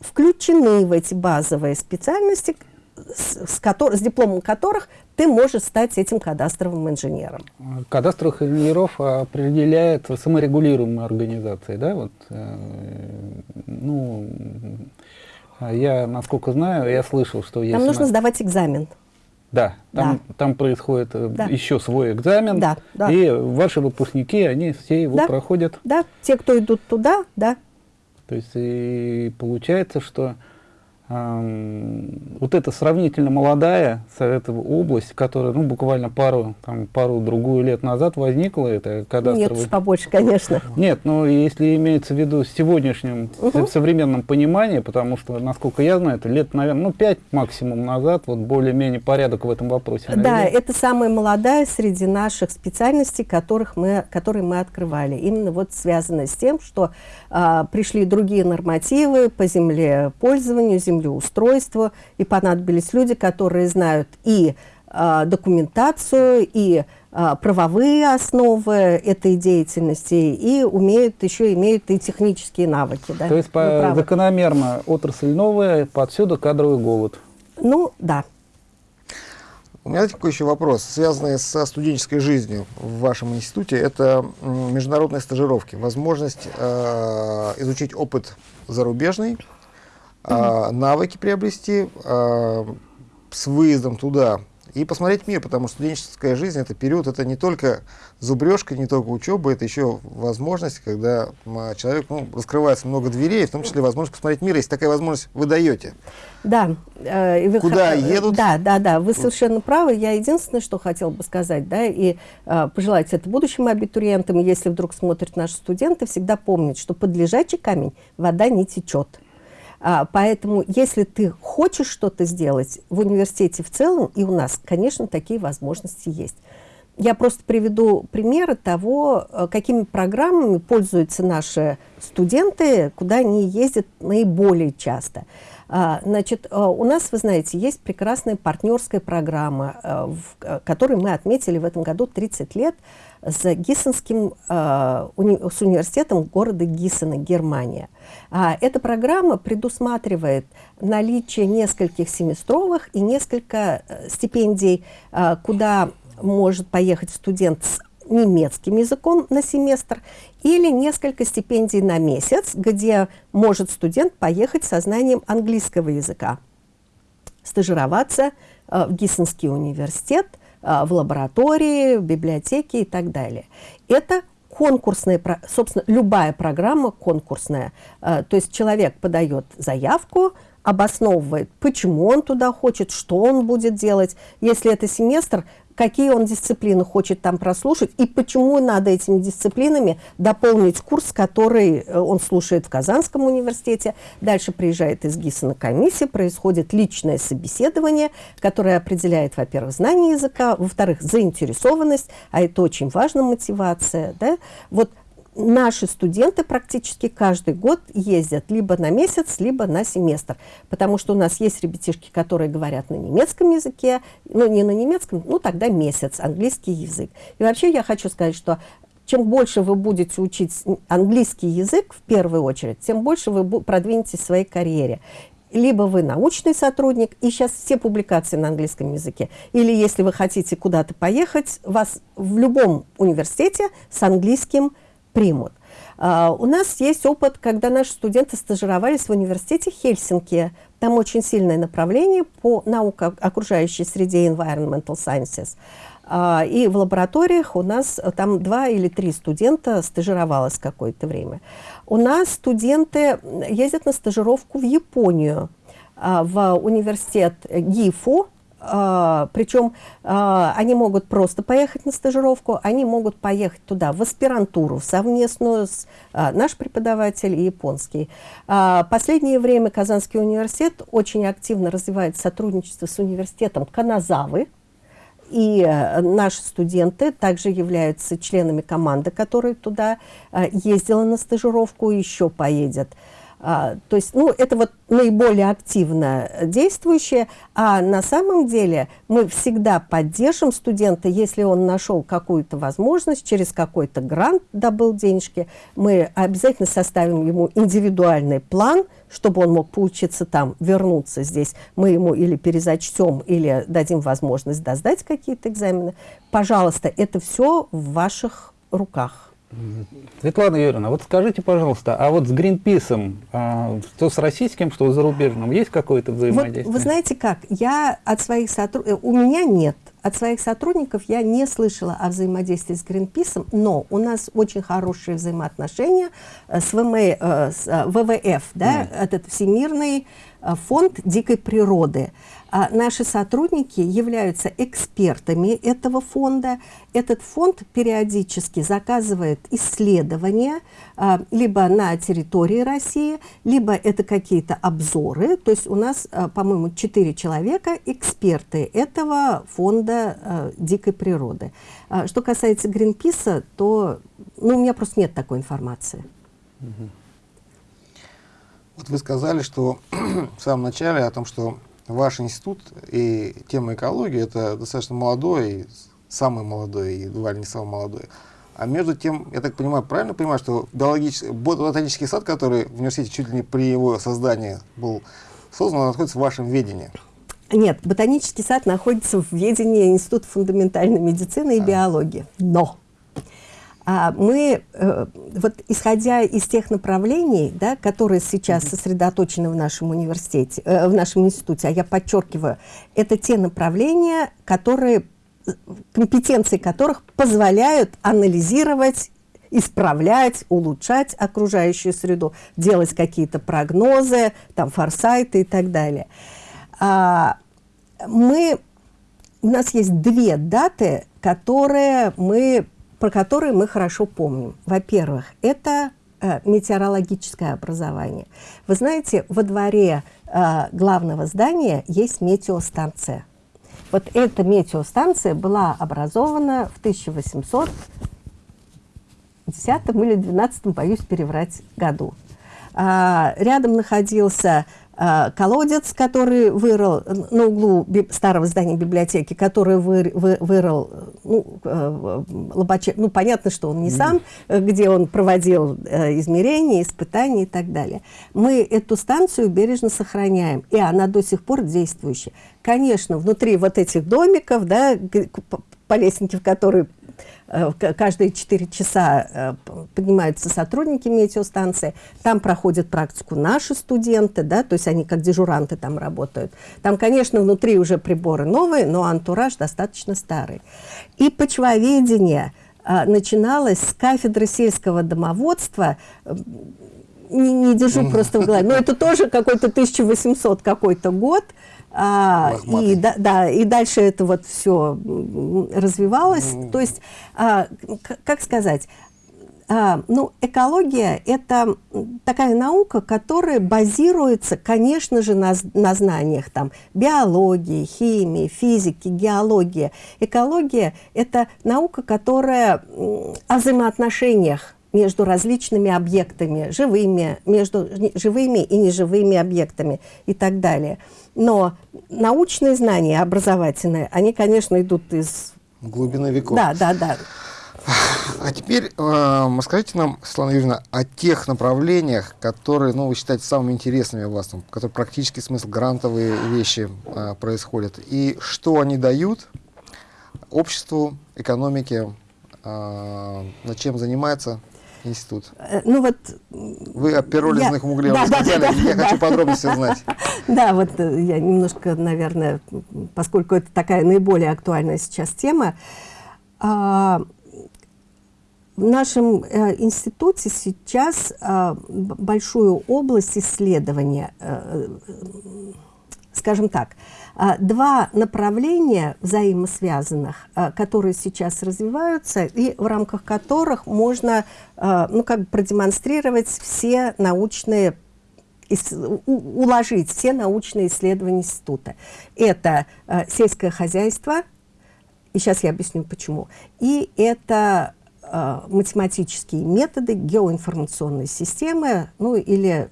включены в эти базовые специальности, с, с котор- с дипломом которых ты можешь стать этим кадастровым инженером. Кадастровых инженеров определяет саморегулируемая организация, да? Вот, э, ну, а я, насколько знаю, я слышал, что есть... Нам у нужно нас- сдавать экзамен. Да, там, там происходит э, Да. еще свой экзамен, Да, да. и ваши выпускники, они все его Да. проходят. Да, те, кто идут туда, да. То есть и получается, что вот эта сравнительно молодая эта область, которая ну, буквально пару, там, пару-другую лет назад возникла, это кадастровый... Нет, побольше, конечно. Нет, ну если имеется в виду с сегодняшним угу. современным пониманием, потому что, насколько я знаю, это лет, наверное, ну, пять максимум назад, вот более-менее порядок в этом вопросе. Да, это самая молодая среди наших специальностей, которых мы, которые мы открывали. Именно вот связано с тем, что а, пришли другие нормативы по землепользованию, земле землеустройству, и понадобились люди, которые знают и э, документацию, и э, правовые основы этой деятельности, и умеют, еще имеют и технические навыки. Да? То есть по, закономерно отрасль новая, подсюда кадровый голод. Ну, да. У меня такой еще вопрос, связанный со студенческой жизнью в вашем институте. Это международные стажировки, возможность э, изучить опыт зарубежный, а, навыки приобрести а, с выездом туда и посмотреть мир, потому что студенческая жизнь это период, это не только зубрежка, не только учеба, это еще возможность, когда человек ну, раскрывается много дверей, в том числе возможность посмотреть мир, если такая возможность вы даете. Да. Э, вы Куда х... едут? Да, да, да, вы совершенно правы. Я единственное, что хотела бы сказать, да, и э, пожелать это будущим абитуриентам, если вдруг смотрят наши студенты, всегда помнить, что под лежачий камень вода не течет. А, поэтому, если ты хочешь что-то сделать в университете в целом, и у нас, конечно, такие возможности есть. Я просто приведу примеры того, э, какими программами пользуются наши студенты, куда они ездят наиболее часто. А, значит, э, у нас, вы знаете, есть прекрасная партнерская программа, э, в которой мы отметили в этом году 30 лет с Гиссенским, с университетом города Гиссена, Германия. А, эта программа предусматривает наличие нескольких семестровых и несколько э, стипендий, а, куда может поехать студент с немецким языком на семестр или несколько стипендий на месяц, где может студент поехать со знанием английского языка, стажироваться э, в Гиссенский университет, в лаборатории, в библиотеке и так далее. Это конкурсная, собственно, любая программа конкурсная. Э, то есть человек подает заявку, обосновывает, почему он туда хочет, что он будет делать. Если это семестр, какие он дисциплины хочет там прослушать и почему надо этими дисциплинами дополнить курс, который э, он слушает в Казанском университете. Дальше приезжает из ГИСа на комиссию, происходит личное собеседование, которое определяет, во-первых, знание языка, во-вторых, заинтересованность, а это очень важно, мотивация. Да? Вот наши студенты практически каждый год ездят либо на месяц, либо на семестр, потому что у нас есть ребятишки, которые говорят на немецком языке, ну не на немецком, ну тогда месяц, английский язык. И вообще я хочу сказать, что чем больше вы будете учить английский язык в первую очередь, тем больше вы продвинетесь в своей карьере либо вы научный сотрудник, и сейчас все публикации на английском языке, или если вы хотите куда-то поехать, вас в любом университете с английским примут. Uh, у нас есть опыт, когда наши студенты стажировались в университете Хельсинки. Там очень сильное направление по науке окружающей среде Environmental Sciences. Uh, и в лабораториях у нас там два или три студента стажировалось какое-то время. У нас студенты ездят на стажировку в Японию, uh, в университет ГИФУ, а, причем а, они могут просто поехать на стажировку, они могут поехать туда в аспирантуру совместную с а, наш преподаватель и японский. А, последнее время Казанский университет очень активно развивает сотрудничество с университетом Каназавы, и э, наши студенты также являются членами команды, которая туда э, ездила на стажировку, еще поедет. А, то есть, ну, это вот наиболее активно действующее, а на самом деле мы всегда поддержим студента, если он нашел какую-то возможность, через какой-то грант добыл денежки, мы обязательно составим ему индивидуальный план, чтобы он мог поучиться там, вернуться здесь. Мы ему или перезачтем, или дадим возможность доздать какие-то экзамены. Пожалуйста, это все в ваших руках. Светлана Юрьевна, вот скажите, пожалуйста, а вот с Гринписом, а, что с российским, что с зарубежным, есть какое-то взаимодействие? Вот, вы знаете как, я от своих сотрудников, у меня нет, от своих сотрудников я не слышала о взаимодействии с Гринписом, но у нас очень хорошие взаимоотношения э, с, ВМ, э, с э, ВВФ, да, mm. этот Всемирный фонд дикой природы. А наши сотрудники являются экспертами этого фонда. Этот фонд периодически заказывает исследования а, либо на территории России, либо это какие-то обзоры. То есть у нас, а, по-моему, четыре человека, эксперты этого фонда а, дикой природы. А, что касается Гринписа, то ну, у меня просто нет такой информации. Вот вы сказали, что [clears throat] в самом начале о том, что ваш институт и тема экологии это достаточно молодой, самый молодой и едва ли не самый молодой. А между тем, я так понимаю, правильно понимаю, что биологический, ботанический сад, который в университете чуть ли не при его создании был создан, он находится в вашем ведении? Нет, ботанический сад находится в ведении Института фундаментальной медицины и а. биологии. Но мы, э, вот исходя из тех направлений, да, которые сейчас сосредоточены в нашем университете, э, в нашем институте, а я подчеркиваю, это те направления, которые, компетенции которых позволяют анализировать исправлять, улучшать окружающую среду, делать какие-то прогнозы, там, форсайты и так далее. А, мы, у нас есть две даты, которые мы про которые мы хорошо помним. Во-первых, это э, метеорологическое образование. Вы знаете, во дворе э, главного здания есть метеостанция. Вот эта метеостанция была образована в 1810 или 12, боюсь переврать, году. А, рядом находился колодец, который вырыл на углу старого здания библиотеки, который вы, вы, вырыл ну, э, Лобачев, ну, понятно, что он не сам, где он проводил э, измерения, испытания и так далее. Мы эту станцию бережно сохраняем, и она до сих пор действующая. Конечно, внутри вот этих домиков, да, по лестнике, в которой Э, каждые 4 часа э, поднимаются сотрудники метеостанции, там проходят практику наши студенты, да, то есть они как дежуранты там работают. Там, конечно, внутри уже приборы новые, но антураж достаточно старый. И почвоведение э, начиналось с кафедры сельского домоводства, не, не держу просто в голове, но это тоже какой-то 1800 какой-то год, а, и, да, да, и дальше это вот все развивалось. Mm. То есть, а, как сказать, а, ну, экология – это такая наука, которая базируется, конечно же, на, на знаниях там, биологии, химии, физики, геологии. Экология – это наука, которая о взаимоотношениях между различными объектами, живыми, между живыми и неживыми объектами и так далее. Но научные знания, образовательные, они, конечно, идут из... Глубины веков. Да, да, да. А теперь э, расскажите нам, Светлана Юрьевна, о тех направлениях, которые ну, вы считаете самыми интересными у вас, там, которые практически смысл, грантовые вещи э, происходят, и что они дают обществу, экономике, э, чем занимается институт? Э, ну вот... Вы о пиролизных я... угле да, да, да, да, я да, хочу да. подробности узнать. [laughs] Да, вот э, я немножко, наверное, поскольку это такая наиболее актуальная сейчас тема, а, в нашем э, институте сейчас а, большую область исследования, скажем так, два направления взаимосвязанных, а, которые сейчас развиваются и в рамках которых можно а, ну, как бы продемонстрировать все научные уложить все научные исследования института. Это сельское хозяйство, и сейчас я объясню почему, и это математические методы геоинформационной системы, ну или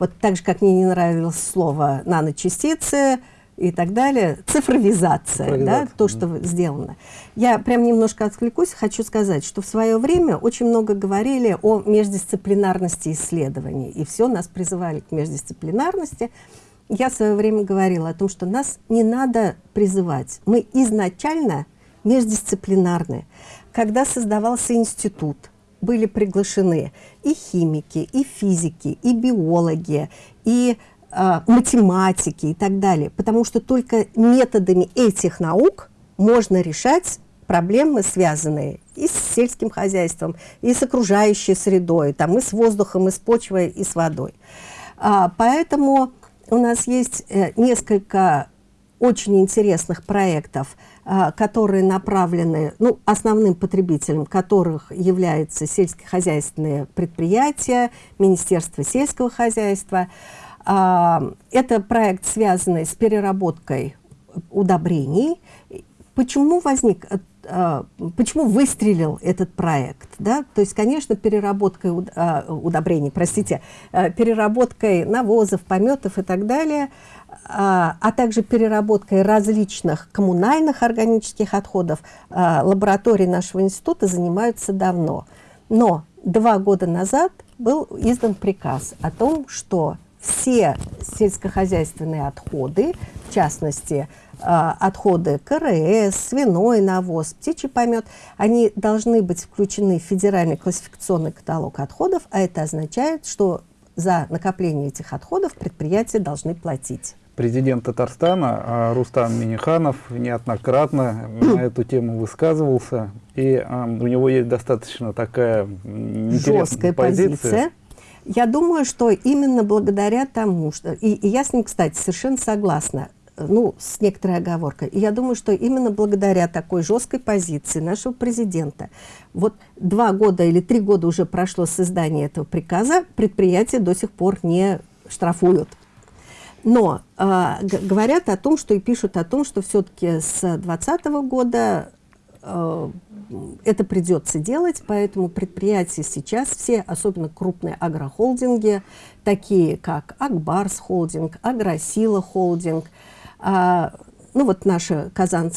вот так же, как мне не нравилось слово наночастицы, и так далее. Цифровизация, Цифровизация. да, то, что mm. сделано. Я прям немножко откликусь, хочу сказать, что в свое время очень много говорили о междисциплинарности исследований, и все нас призывали к междисциплинарности. Я в свое время говорила о том, что нас не надо призывать. Мы изначально междисциплинарны. Когда создавался институт, были приглашены и химики, и физики, и биологи, и математики и так далее. Потому что только методами этих наук можно решать проблемы, связанные и с сельским хозяйством, и с окружающей средой, там, и с воздухом, и с почвой, и с водой. А, поэтому у нас есть э, несколько очень интересных проектов, а, которые направлены, ну, основным потребителем которых являются сельскохозяйственные предприятия, Министерство сельского хозяйства. А, это проект, связанный с переработкой удобрений. Почему возник а, почему выстрелил этот проект? Да? То есть, конечно, переработкой удобрений, простите, переработкой навозов, пометов и так далее – а, а также переработкой различных коммунальных органических отходов а, лаборатории нашего института занимаются давно. Но два года назад был издан приказ о том, что все сельскохозяйственные отходы, в частности, а, отходы КРС, свиной навоз, птичий помет, они должны быть включены в федеральный классификационный каталог отходов, а это означает, что за накопление этих отходов предприятия должны платить президент Татарстана а, Рустам Миниханов неоднократно на эту тему высказывался, и а, у него есть достаточно такая жесткая позиция. позиция. Я думаю, что именно благодаря тому, что... И, и я с ним, кстати, совершенно согласна, ну, с некоторой оговоркой. Я думаю, что именно благодаря такой жесткой позиции нашего президента, вот два года или три года уже прошло с издания этого приказа, предприятия до сих пор не штрафуют. Но э, говорят о том, что и пишут о том, что все-таки с 2020 года э, это придется делать, поэтому предприятия сейчас все, особенно крупные агрохолдинги, такие как Акбарс холдинг, Агросила холдинг, э, ну вот наши казан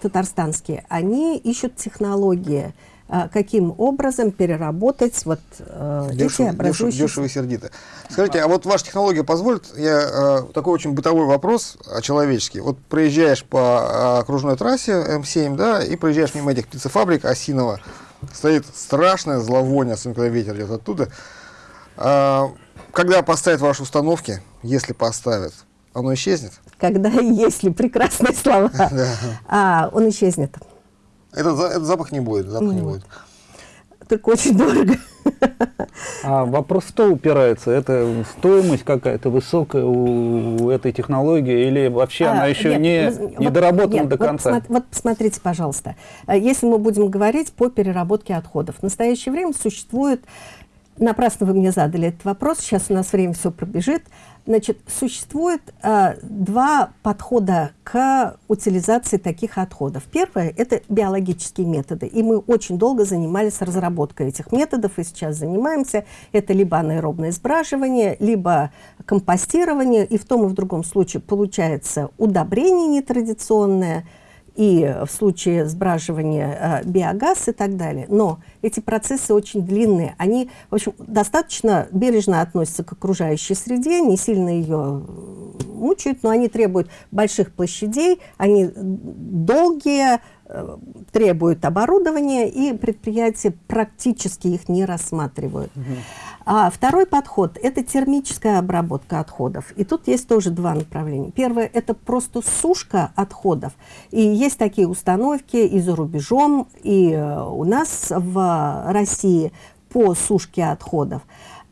татарстанские, они ищут технологии, а, каким образом переработать вот э, дешево, эти образующиеся... Дешево, и сердито. Скажите, а вот ваша технология позволит, я э, такой очень бытовой вопрос э, человеческий. Вот проезжаешь по окружной трассе М7, да, и проезжаешь мимо этих птицефабрик Осинова, стоит страшное зловоние, особенно когда ветер идет оттуда. А, когда поставят ваши установки, если поставят, оно исчезнет? Когда [laughs] и если, прекрасные слова, [laughs] а, он исчезнет. Этот, этот запах не будет, запах не будет. Так очень дорого. А вопрос что упирается? Это стоимость какая-то высокая у этой технологии или вообще а, она еще нет, не, не доработана нет, до конца? Вот, вот посмотрите, пожалуйста. Если мы будем говорить по переработке отходов. В настоящее время существует Напрасно вы мне задали этот вопрос, сейчас у нас время все пробежит. Значит, существует э, два подхода к утилизации таких отходов. Первое – это биологические методы, и мы очень долго занимались разработкой этих методов, и сейчас занимаемся. Это либо анаэробное сбраживание, либо компостирование, и в том и в другом случае получается удобрение нетрадиционное – и в случае сбраживания э, биогаз и так далее. Но эти процессы очень длинные. Они, в общем, достаточно бережно относятся к окружающей среде, не сильно ее мучают, но они требуют больших площадей, они долгие, э, требуют оборудования, и предприятия практически их не рассматривают. Угу. А второй подход – это термическая обработка отходов. И тут есть тоже два направления. Первое – это просто сушка отходов. И есть такие установки и за рубежом, и э, у нас в России по сушке отходов.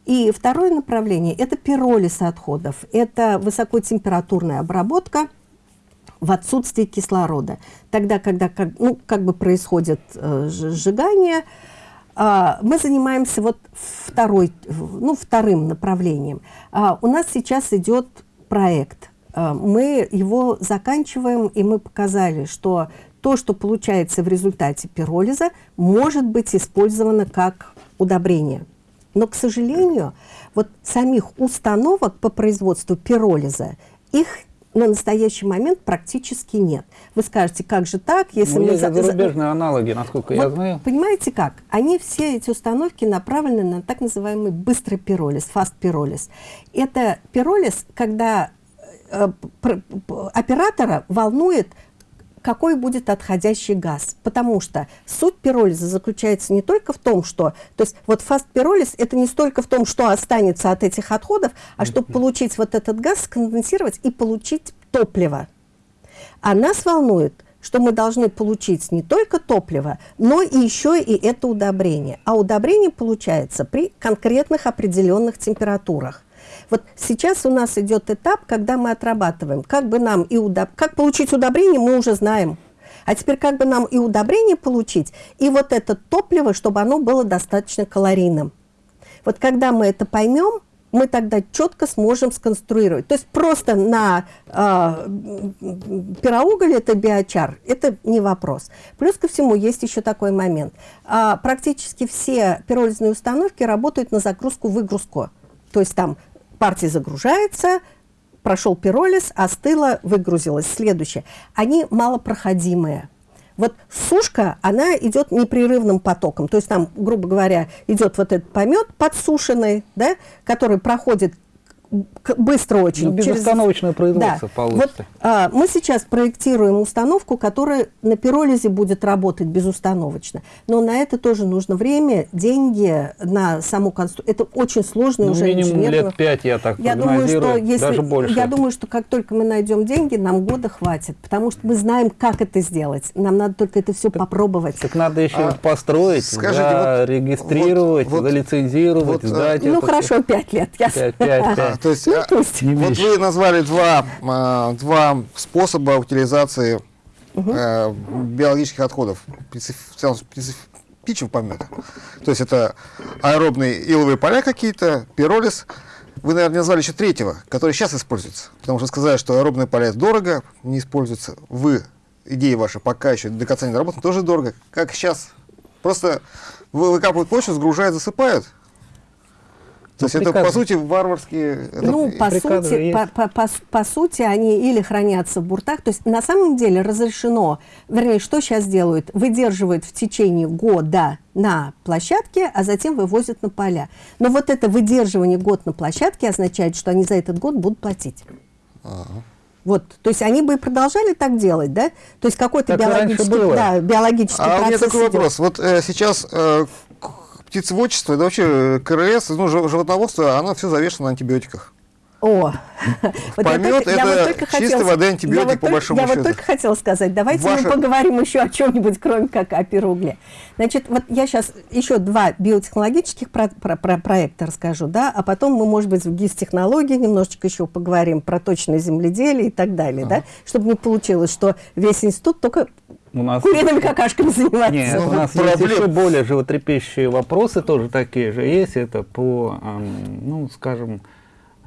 И второе направление – это пиролиз отходов. Это высокотемпературная обработка в отсутствии кислорода. Тогда, когда как, ну, как бы происходит э, сжигание – а, мы занимаемся вот второй, ну, вторым направлением. А, у нас сейчас идет проект. А, мы его заканчиваем, и мы показали, что то, что получается в результате пиролиза, может быть использовано как удобрение. Но, к сожалению, вот самих установок по производству пиролиза, их на настоящий момент практически нет. Вы скажете, как же так, если ну, мы... Есть зарубежные аналоги, насколько вот, я знаю. Понимаете как? Они все эти установки направлены на так называемый быстрый пиролиз, фаст пиролиз. Это пиролиз, когда э, оператора волнует какой будет отходящий газ. Потому что суть пиролиза заключается не только в том, что... То есть вот фаст пиролиз это не столько в том, что останется от этих отходов, а чтобы получить вот этот газ, сконденсировать и получить топливо. А нас волнует, что мы должны получить не только топливо, но и еще и это удобрение. А удобрение получается при конкретных определенных температурах. Вот сейчас у нас идет этап, когда мы отрабатываем, как бы нам и удоб... как получить удобрение, мы уже знаем. А теперь как бы нам и удобрение получить, и вот это топливо, чтобы оно было достаточно калорийным. Вот когда мы это поймем, мы тогда четко сможем сконструировать. То есть просто на э, пироуголь это биочар, это не вопрос. Плюс ко всему есть еще такой момент. А, практически все пиролизные установки работают на загрузку-выгрузку. То есть там партия загружается, прошел пиролиз, остыло, выгрузилось. Следующее. Они малопроходимые. Вот сушка, она идет непрерывным потоком. То есть там, грубо говоря, идет вот этот помет подсушенный, да, который проходит быстро очень. Ну, безостановочное через... производство да. получится. Вот, а, мы сейчас проектируем установку, которая на пиролизе будет работать безустановочно. Но на это тоже нужно время, деньги на саму конструкцию. Это очень сложно ну, уже минимум инженерного... лет 5, я так я думаю, что если... даже больше. Я думаю, что как только мы найдем деньги, нам года хватит, потому что мы знаем, как это сделать. Нам надо только это все так, попробовать. Так надо еще а, построить, скажите, да, вот, регистрировать, вот, залицензировать, вот, сдать. А, ну, хорошо, все. 5 лет. Я... 5, 5, 5. То есть, ну, пусть. А, вот вы назвали два, а, два способа утилизации угу. биологических отходов, птичьего помета. То есть это аэробные иловые поля какие-то, пиролиз. Вы, наверное, назвали еще третьего, который сейчас используется. Потому что сказали, что аэробные поля дорого, не используется. Вы, идея ваша, пока еще до конца не доработана, тоже дорого. Как сейчас? Просто выкапывают почву, сгружают, засыпают то есть это, по сути, варварские... Ну, по сути, по, по, по, по сути, они или хранятся в буртах. То есть на самом деле разрешено, вернее, что сейчас делают? Выдерживают в течение года на площадке, а затем вывозят на поля. Но вот это выдерживание год на площадке означает, что они за этот год будут платить. Ага. Вот, то есть они бы и продолжали так делать, да? То есть какой-то биологический, да, биологический а процесс. А у меня такой идет. вопрос. Вот э, сейчас э, птицеводчество, да вообще КРС, ну, животноводство, оно все завешено на антибиотиках. О, [laughs] вот помет только, это вот чистой хотела, воды антибиотик вот по большому я счету. Я вот только хотела сказать, давайте Ваша... мы поговорим еще о чем-нибудь, кроме как о пиругле. Значит, вот я сейчас еще два биотехнологических про про про проекта расскажу, да, а потом мы, может быть, в ГИС-технологии немножечко еще поговорим про точное земледелие и так далее, ага. да, чтобы не получилось, что весь институт только у нас... Куриными какашками заниматься. Нет, у нас есть еще более животрепещущие вопросы, тоже такие же есть. Это по, ну, скажем,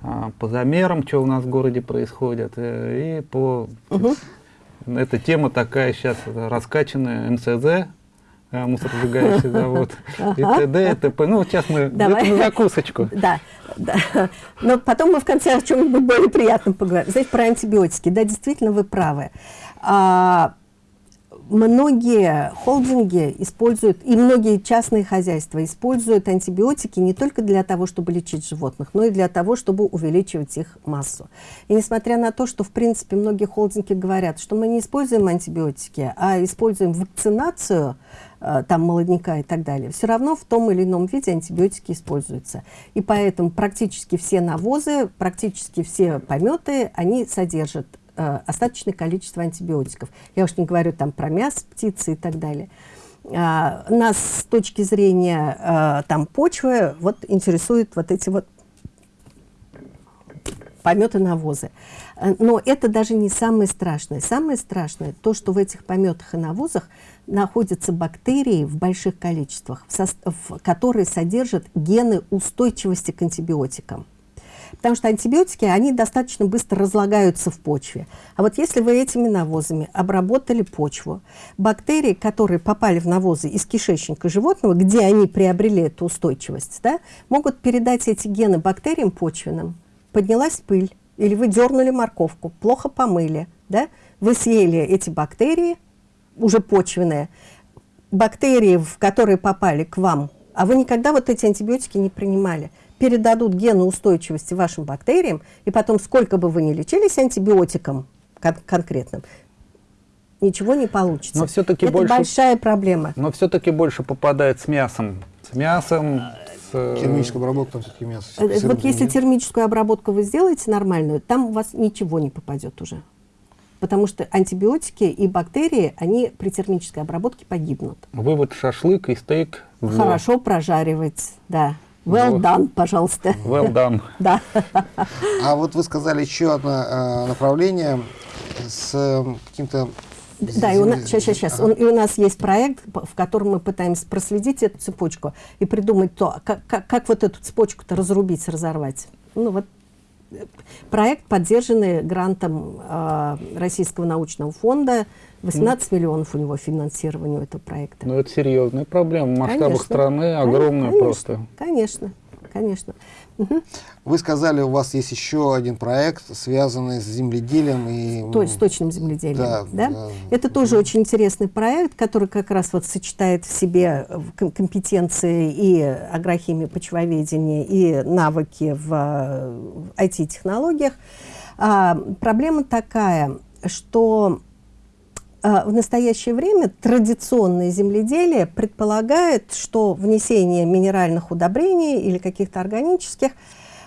а, по замерам, что у нас в городе происходит, э, и по... Угу. Эта тема такая сейчас раскачанная, МЦЗ, э, мусоросжигающий [laughs] завод, и т.д., и т.п. Ну, сейчас мы на закусочку. [laughs] Да, да. Но потом мы в конце о чем-нибудь более приятном поговорим. Знаете, про антибиотики. Да, действительно, вы правы. А, многие холдинги используют, и многие частные хозяйства используют антибиотики не только для того, чтобы лечить животных, но и для того, чтобы увеличивать их массу. И несмотря на то, что, в принципе, многие холдинги говорят, что мы не используем антибиотики, а используем вакцинацию, э, там молодняка и так далее, все равно в том или ином виде антибиотики используются. И поэтому практически все навозы, практически все пометы, они содержат э, остаточное количество антибиотиков. Я уж не говорю там про мясо, птицы и так далее. А, нас с точки зрения а, там почвы вот интересуют вот эти вот пометы навозы. Но это даже не самое страшное. Самое страшное то, что в этих пометах и навозах находятся бактерии в больших количествах, в состав, которые содержат гены устойчивости к антибиотикам. Потому что антибиотики, они достаточно быстро разлагаются в почве. А вот если вы этими навозами обработали почву, бактерии, которые попали в навозы из кишечника животного, где они приобрели эту устойчивость, да, могут передать эти гены бактериям почвенным. Поднялась пыль, или вы дернули морковку, плохо помыли, да, вы съели эти бактерии, уже почвенные, бактерии, в которые попали к вам, а вы никогда вот эти антибиотики не принимали передадут гены устойчивости вашим бактериям, и потом, сколько бы вы ни лечились антибиотиком кон конкретным, ничего не получится. Но все-таки Это больше, большая проблема. Но все-таки больше попадает с мясом. С мясом, с... Э, термическую обработку там все-таки мясо. Вот если термическую обработку вы сделаете нормальную, там у вас ничего не попадет уже. потому что антибиотики и бактерии, они при термической обработке погибнут. Вывод шашлык и стейк. Хорошо прожаривать, да. Well вот. done, пожалуйста. Well done. [laughs] да. А вот вы сказали еще одно э, направление с э, каким-то да, и у нас, сейчас, сейчас, сейчас. Он, и у нас есть проект, в котором мы пытаемся проследить эту цепочку и придумать то, как, как, как вот эту цепочку-то разрубить, разорвать. Ну вот проект, поддержанный грантом э, Российского научного фонда. 18 mm. миллионов у него финансирования этого проекта. Ну, это серьезная проблема. В масштабах конечно, страны огромная конечно, просто. Конечно, конечно. Вы сказали, у вас есть еще один проект, связанный с земледелием и... То, с точным земледелием, да? да? да. Это тоже очень интересный проект, который как раз вот сочетает в себе компетенции и агрохимии, почвоведения, и навыки в IT-технологиях. А, проблема такая, что в настоящее время традиционное земледелие предполагает, что внесение минеральных удобрений или каких-то органических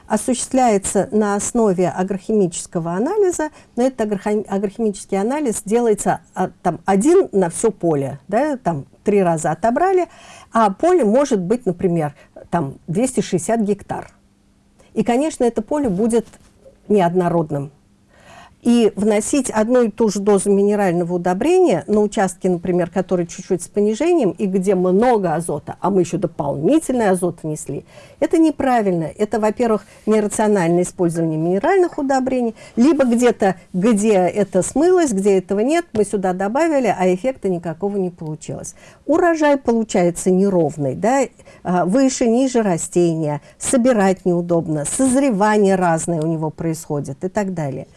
осуществляется на основе агрохимического анализа, но этот агрохимический анализ делается а, там, один на все поле, да, там три раза отобрали, а поле может быть, например, там 260 гектар. И, конечно, это поле будет неоднородным и вносить одну и ту же дозу минерального удобрения на участки, например, которые чуть-чуть с понижением и где много азота, а мы еще дополнительный азот внесли, это неправильно. Это, во-первых, нерациональное использование минеральных удобрений, либо где-то, где это смылось, где этого нет, мы сюда добавили, а эффекта никакого не получилось. Урожай получается неровный, да, а, выше, ниже растения, собирать неудобно, созревание разное у него происходит и так далее.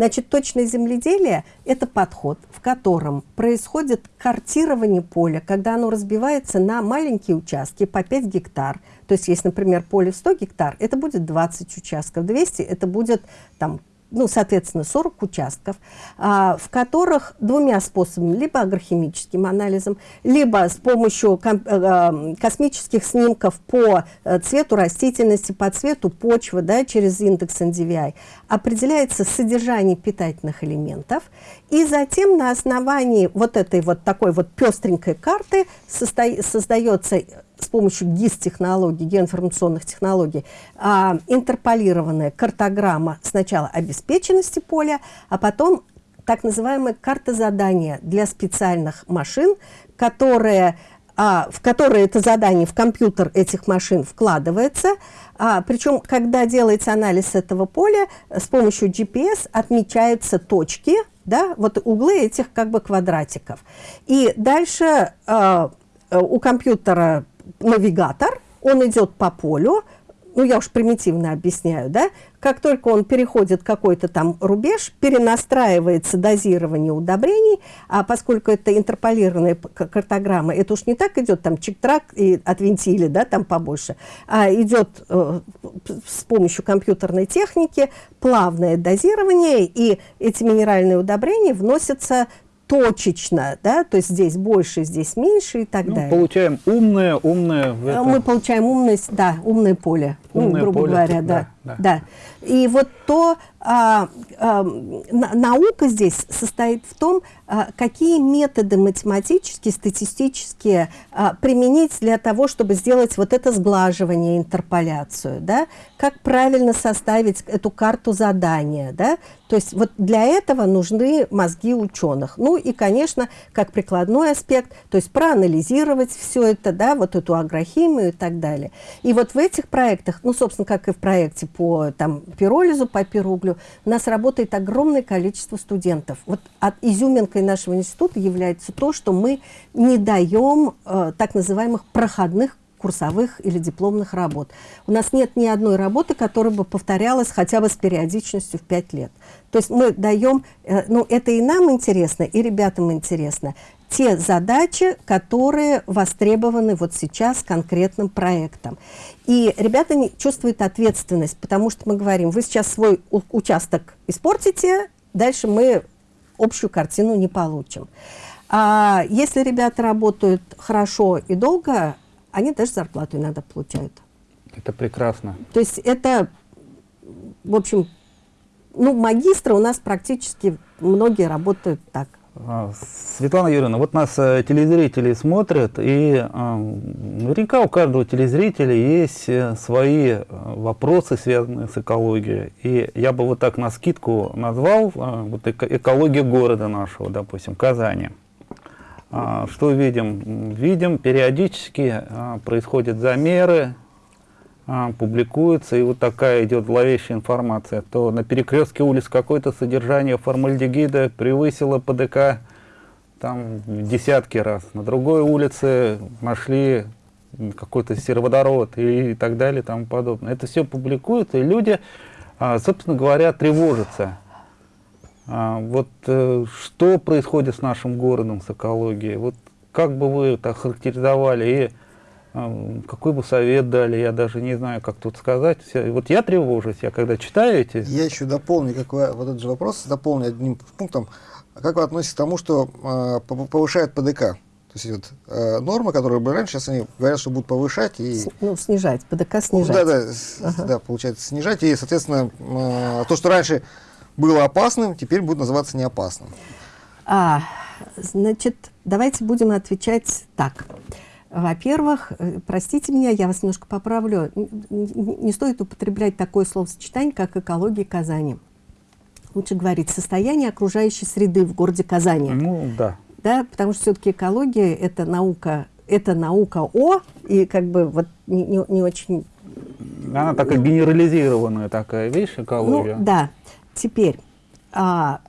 Значит, точное земледелие – это подход, в котором происходит картирование поля, когда оно разбивается на маленькие участки по 5 гектар. То есть, если, например, поле в 100 гектар, это будет 20 участков, 200 – это будет там ну, соответственно, 40 участков, а, в которых двумя способами, либо агрохимическим анализом, либо с помощью э, э, космических снимков по э, цвету растительности, по цвету почвы, да, через индекс NDVI, определяется содержание питательных элементов, и затем на основании вот этой вот такой вот пестренькой карты создается с помощью ГИС-технологий, геоинформационных технологий, а, интерполированная картограмма сначала обеспеченности поля, а потом так называемая карта задания для специальных машин, которые, а, в которые это задание в компьютер этих машин вкладывается. А, причем, когда делается анализ этого поля, с помощью GPS отмечаются точки, да, вот углы этих как бы квадратиков. И дальше а, у компьютера навигатор, он идет по полю, ну, я уж примитивно объясняю, да, как только он переходит какой-то там рубеж, перенастраивается дозирование удобрений, а поскольку это интерполированная картограмма, это уж не так идет там чик-трак и отвинтили, да, там побольше, а идет э, с помощью компьютерной техники плавное дозирование, и эти минеральные удобрения вносятся точечно, да, то есть здесь больше, здесь меньше и так ну, далее. Получаем умное, умное. Это... Мы получаем умность, да, умное поле, ну, умное ну, грубо поле, говоря, да, да, да. И вот то, а, а, наука здесь состоит в том, а, какие методы математические, статистические а, применить для того, чтобы сделать вот это сглаживание, интерполяцию, да, как правильно составить эту карту задания, да, то есть вот для этого нужны мозги ученых. Ну и, конечно, как прикладной аспект, то есть проанализировать все это, да, вот эту агрохимию и так далее. И вот в этих проектах, ну, собственно, как и в проекте по там, пиролизу, по пируглю, у нас работает огромное количество студентов. Вот от изюминкой нашего института является то, что мы не даем э, так называемых проходных курсовых или дипломных работ. У нас нет ни одной работы, которая бы повторялась хотя бы с периодичностью в 5 лет. То есть мы даем, э, ну это и нам интересно, и ребятам интересно, те задачи, которые востребованы вот сейчас конкретным проектом. И ребята не чувствуют ответственность, потому что мы говорим, вы сейчас свой участок испортите, дальше мы общую картину не получим. А если ребята работают хорошо и долго, они даже зарплату иногда получают. Это прекрасно. То есть это, в общем, ну, магистры у нас практически многие работают так. А, Светлана Юрьевна, вот нас э, телезрители смотрят, и э, наверняка у каждого телезрителя есть э, свои э, вопросы, связанные с экологией. И я бы вот так на скидку назвал вот эко экология города нашего, допустим, Казани. А, что видим? Видим, периодически а, происходят замеры, а, публикуются, и вот такая идет зловещая информация, то на перекрестке улиц какое-то содержание формальдегида превысило ПДК там десятки раз. На другой улице нашли какой-то сероводород и, и так далее и тому подобное. Это все публикуется, и люди, собственно говоря, тревожатся. А, вот э, что происходит с нашим городом, с экологией? Вот как бы вы это характеризовали и а, какой бы совет дали, я даже не знаю, как тут сказать. Вот я тревожусь, я когда читаю эти... Я еще дополню, как вы, вот этот же вопрос, дополню одним пунктом. Как вы относитесь к тому, что э, повышает ПДК? То есть вот, э, нормы, которые были раньше, сейчас они говорят, что будут повышать и... Ну, снижать, ПДК снижать. Да, да, ага. да, получается, снижать. И, соответственно, э, то, что раньше было опасным, теперь будет называться неопасным. А, значит, давайте будем отвечать так. Во-первых, э, простите меня, я вас немножко поправлю, не стоит употреблять такое словосочетание, как экология Казани. Лучше говорить состояние окружающей среды в городе Казани. Ну, да. Да, потому что все-таки экология – это наука, это наука о, и как бы вот не, не, не очень... Она такая ну, генерализированная такая вещь, экология. Ну, да. Теперь, а,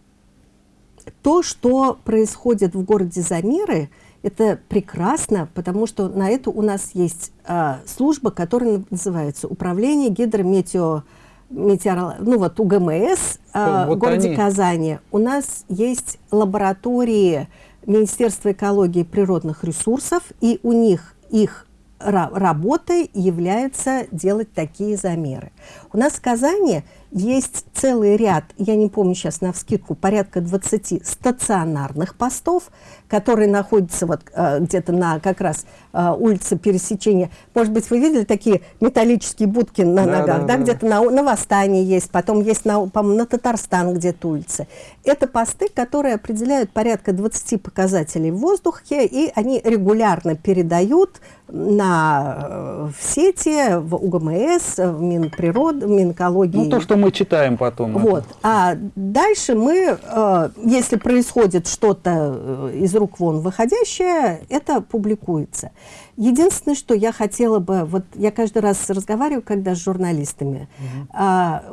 то, что происходит в городе Замеры – это прекрасно, потому что на это у нас есть а, служба, которая называется Управление гидрометео... Метеоро... Ну вот УГМС а, вот в городе они. Казани. У нас есть лаборатории Министерства экологии и природных ресурсов, и у них их работой является делать такие замеры. У нас в Казани есть целый ряд, я не помню сейчас на вскидку, порядка 20 стационарных постов, которые находятся вот э, где-то на как раз э, улице пересечения. Может быть, вы видели такие металлические будки на да, ногах, да, да, где-то на, на Восстании есть, потом есть, на, по-моему, на Татарстан где-то улицы. Это посты, которые определяют порядка 20 показателей в воздухе, и они регулярно передают на, э, в сети, в УГМС, в Минприрод, в Минэкологии. Ну, то, что мы читаем потом. Вот. Это. А дальше мы, э, если происходит что-то э, из рук вон выходящее, это публикуется. Единственное, что я хотела бы, вот я каждый раз разговариваю, когда с журналистами, угу. а,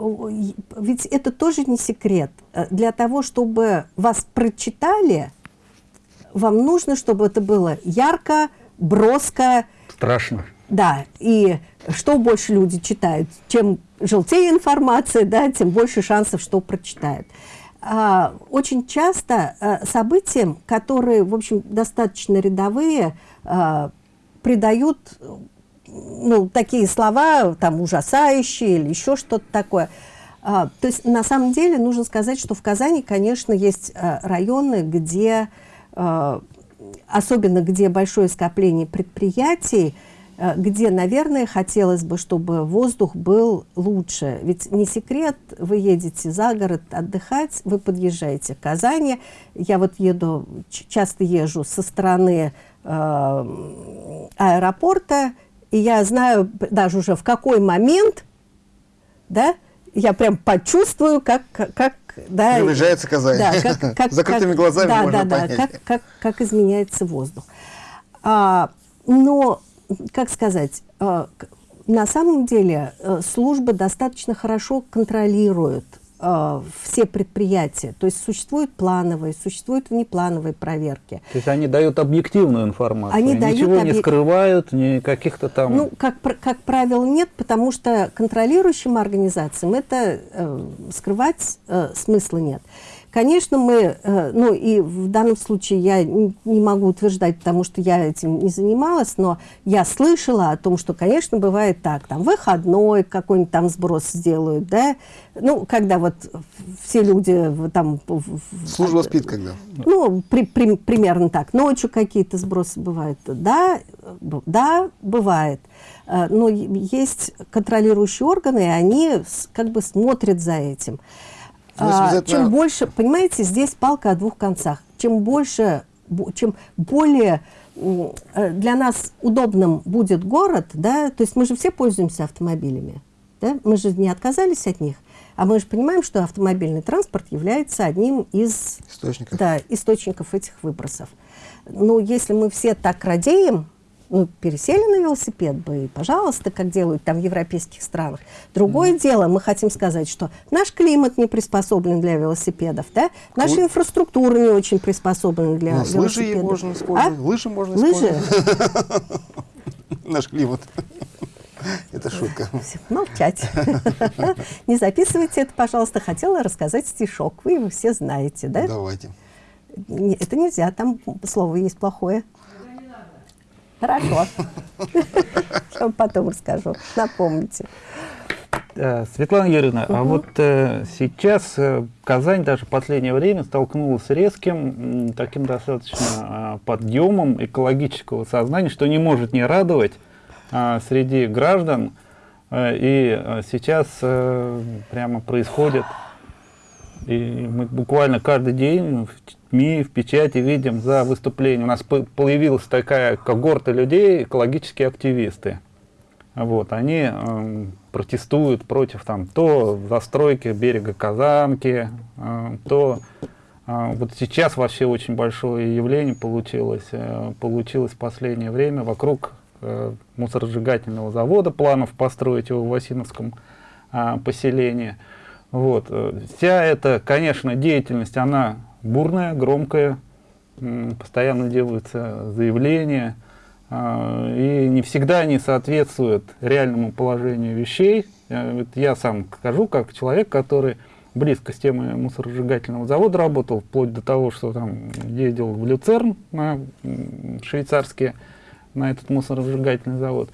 ведь это тоже не секрет. Для того, чтобы вас прочитали, вам нужно, чтобы это было ярко, броско. Страшно. Да, и что больше люди читают, чем желтее информация, да, тем больше шансов, что прочитают. А, очень часто а, событиям, которые, в общем, достаточно рядовые, а, придают ну, такие слова, там, ужасающие или еще что-то такое. А, то есть, на самом деле, нужно сказать, что в Казани, конечно, есть а, районы, где, а, особенно где большое скопление предприятий, Э, где, наверное, хотелось бы, чтобы воздух был лучше. Ведь не секрет, вы едете за город отдыхать, вы подъезжаете к Казани. Я вот еду, часто езжу со стороны э, аэропорта, и я знаю даже уже в какой момент, да, я прям почувствую, как, как да, приближается Казань. Да, как, как, [laughs] Закрытыми как, глазами да, можно да, понять. Да, как, как, как изменяется воздух. А, но как сказать, э, на самом деле э, служба достаточно хорошо контролирует все предприятия. То есть существуют плановые, существуют внеплановые проверки. То есть они дают объективную информацию, они ничего дают объ... не скрывают, ни каких-то там... Ну, как, как правило, нет, потому что контролирующим организациям это э, скрывать э, смысла нет. Конечно, мы, э, ну и в данном случае я не могу утверждать, потому что я этим не занималась, но я слышала о том, что, конечно, бывает так, там выходной какой-нибудь там сброс сделают, да, ну, когда вот все люди там... Служба спит когда? Ну, при, при, примерно так. Ночью какие-то сбросы бывают. Да, да, бывает. Э, но есть контролирующие органы, и они как бы смотрят за этим. А, чем больше, понимаете, здесь палка о двух концах. Чем больше, чем более э, для нас удобным будет город, да, то есть мы же все пользуемся автомобилями, да, мы же не отказались от них, а мы же понимаем, что автомобильный транспорт является одним из источников, да, источников этих выбросов. Ну, если мы все так радеем, ну, пересели на велосипед бы, и, пожалуйста, как делают там в европейских странах. Другое mm. дело, мы хотим сказать, что наш климат не приспособлен для велосипедов, да? Наша Вы... инфраструктура не очень приспособлена для велосипедов. Лыжи можно использовать. А? Лыжи можно лыжи? использовать. [laughs] Наш климат. [laughs] Это шутка. Молчать. [laughs] Не записывайте это, пожалуйста. Хотела рассказать стишок. Вы его все знаете, да? Давайте. Это нельзя, там слово есть плохое. Хорошо. [laughs] Потом расскажу. Напомните. Светлана Юрьевна, угу. а вот э, сейчас э, Казань даже в последнее время столкнулась с резким, таким достаточно э, подъемом экологического сознания, что не может не радовать э, среди граждан. Э, и э, сейчас э, прямо происходит, и мы буквально каждый день СМИ, в печати видим за выступление. У нас появилась такая когорта людей, экологические активисты. Вот, они э, протестуют против там, то застройки берега Казанки, э, то э, вот сейчас вообще очень большое явление получилось, э, получилось в последнее время вокруг э, мусоросжигательного завода, планов построить его в Васиновском э, поселении. Вот. Э, вся эта, конечно, деятельность, она бурная, громкая, постоянно делаются заявления, а, и не всегда они соответствуют реальному положению вещей. Э, я сам скажу, как человек, который близко с темой мусоросжигательного завода работал, вплоть до того, что там ездил в Люцерн на швейцарский, на этот мусоросжигательный завод.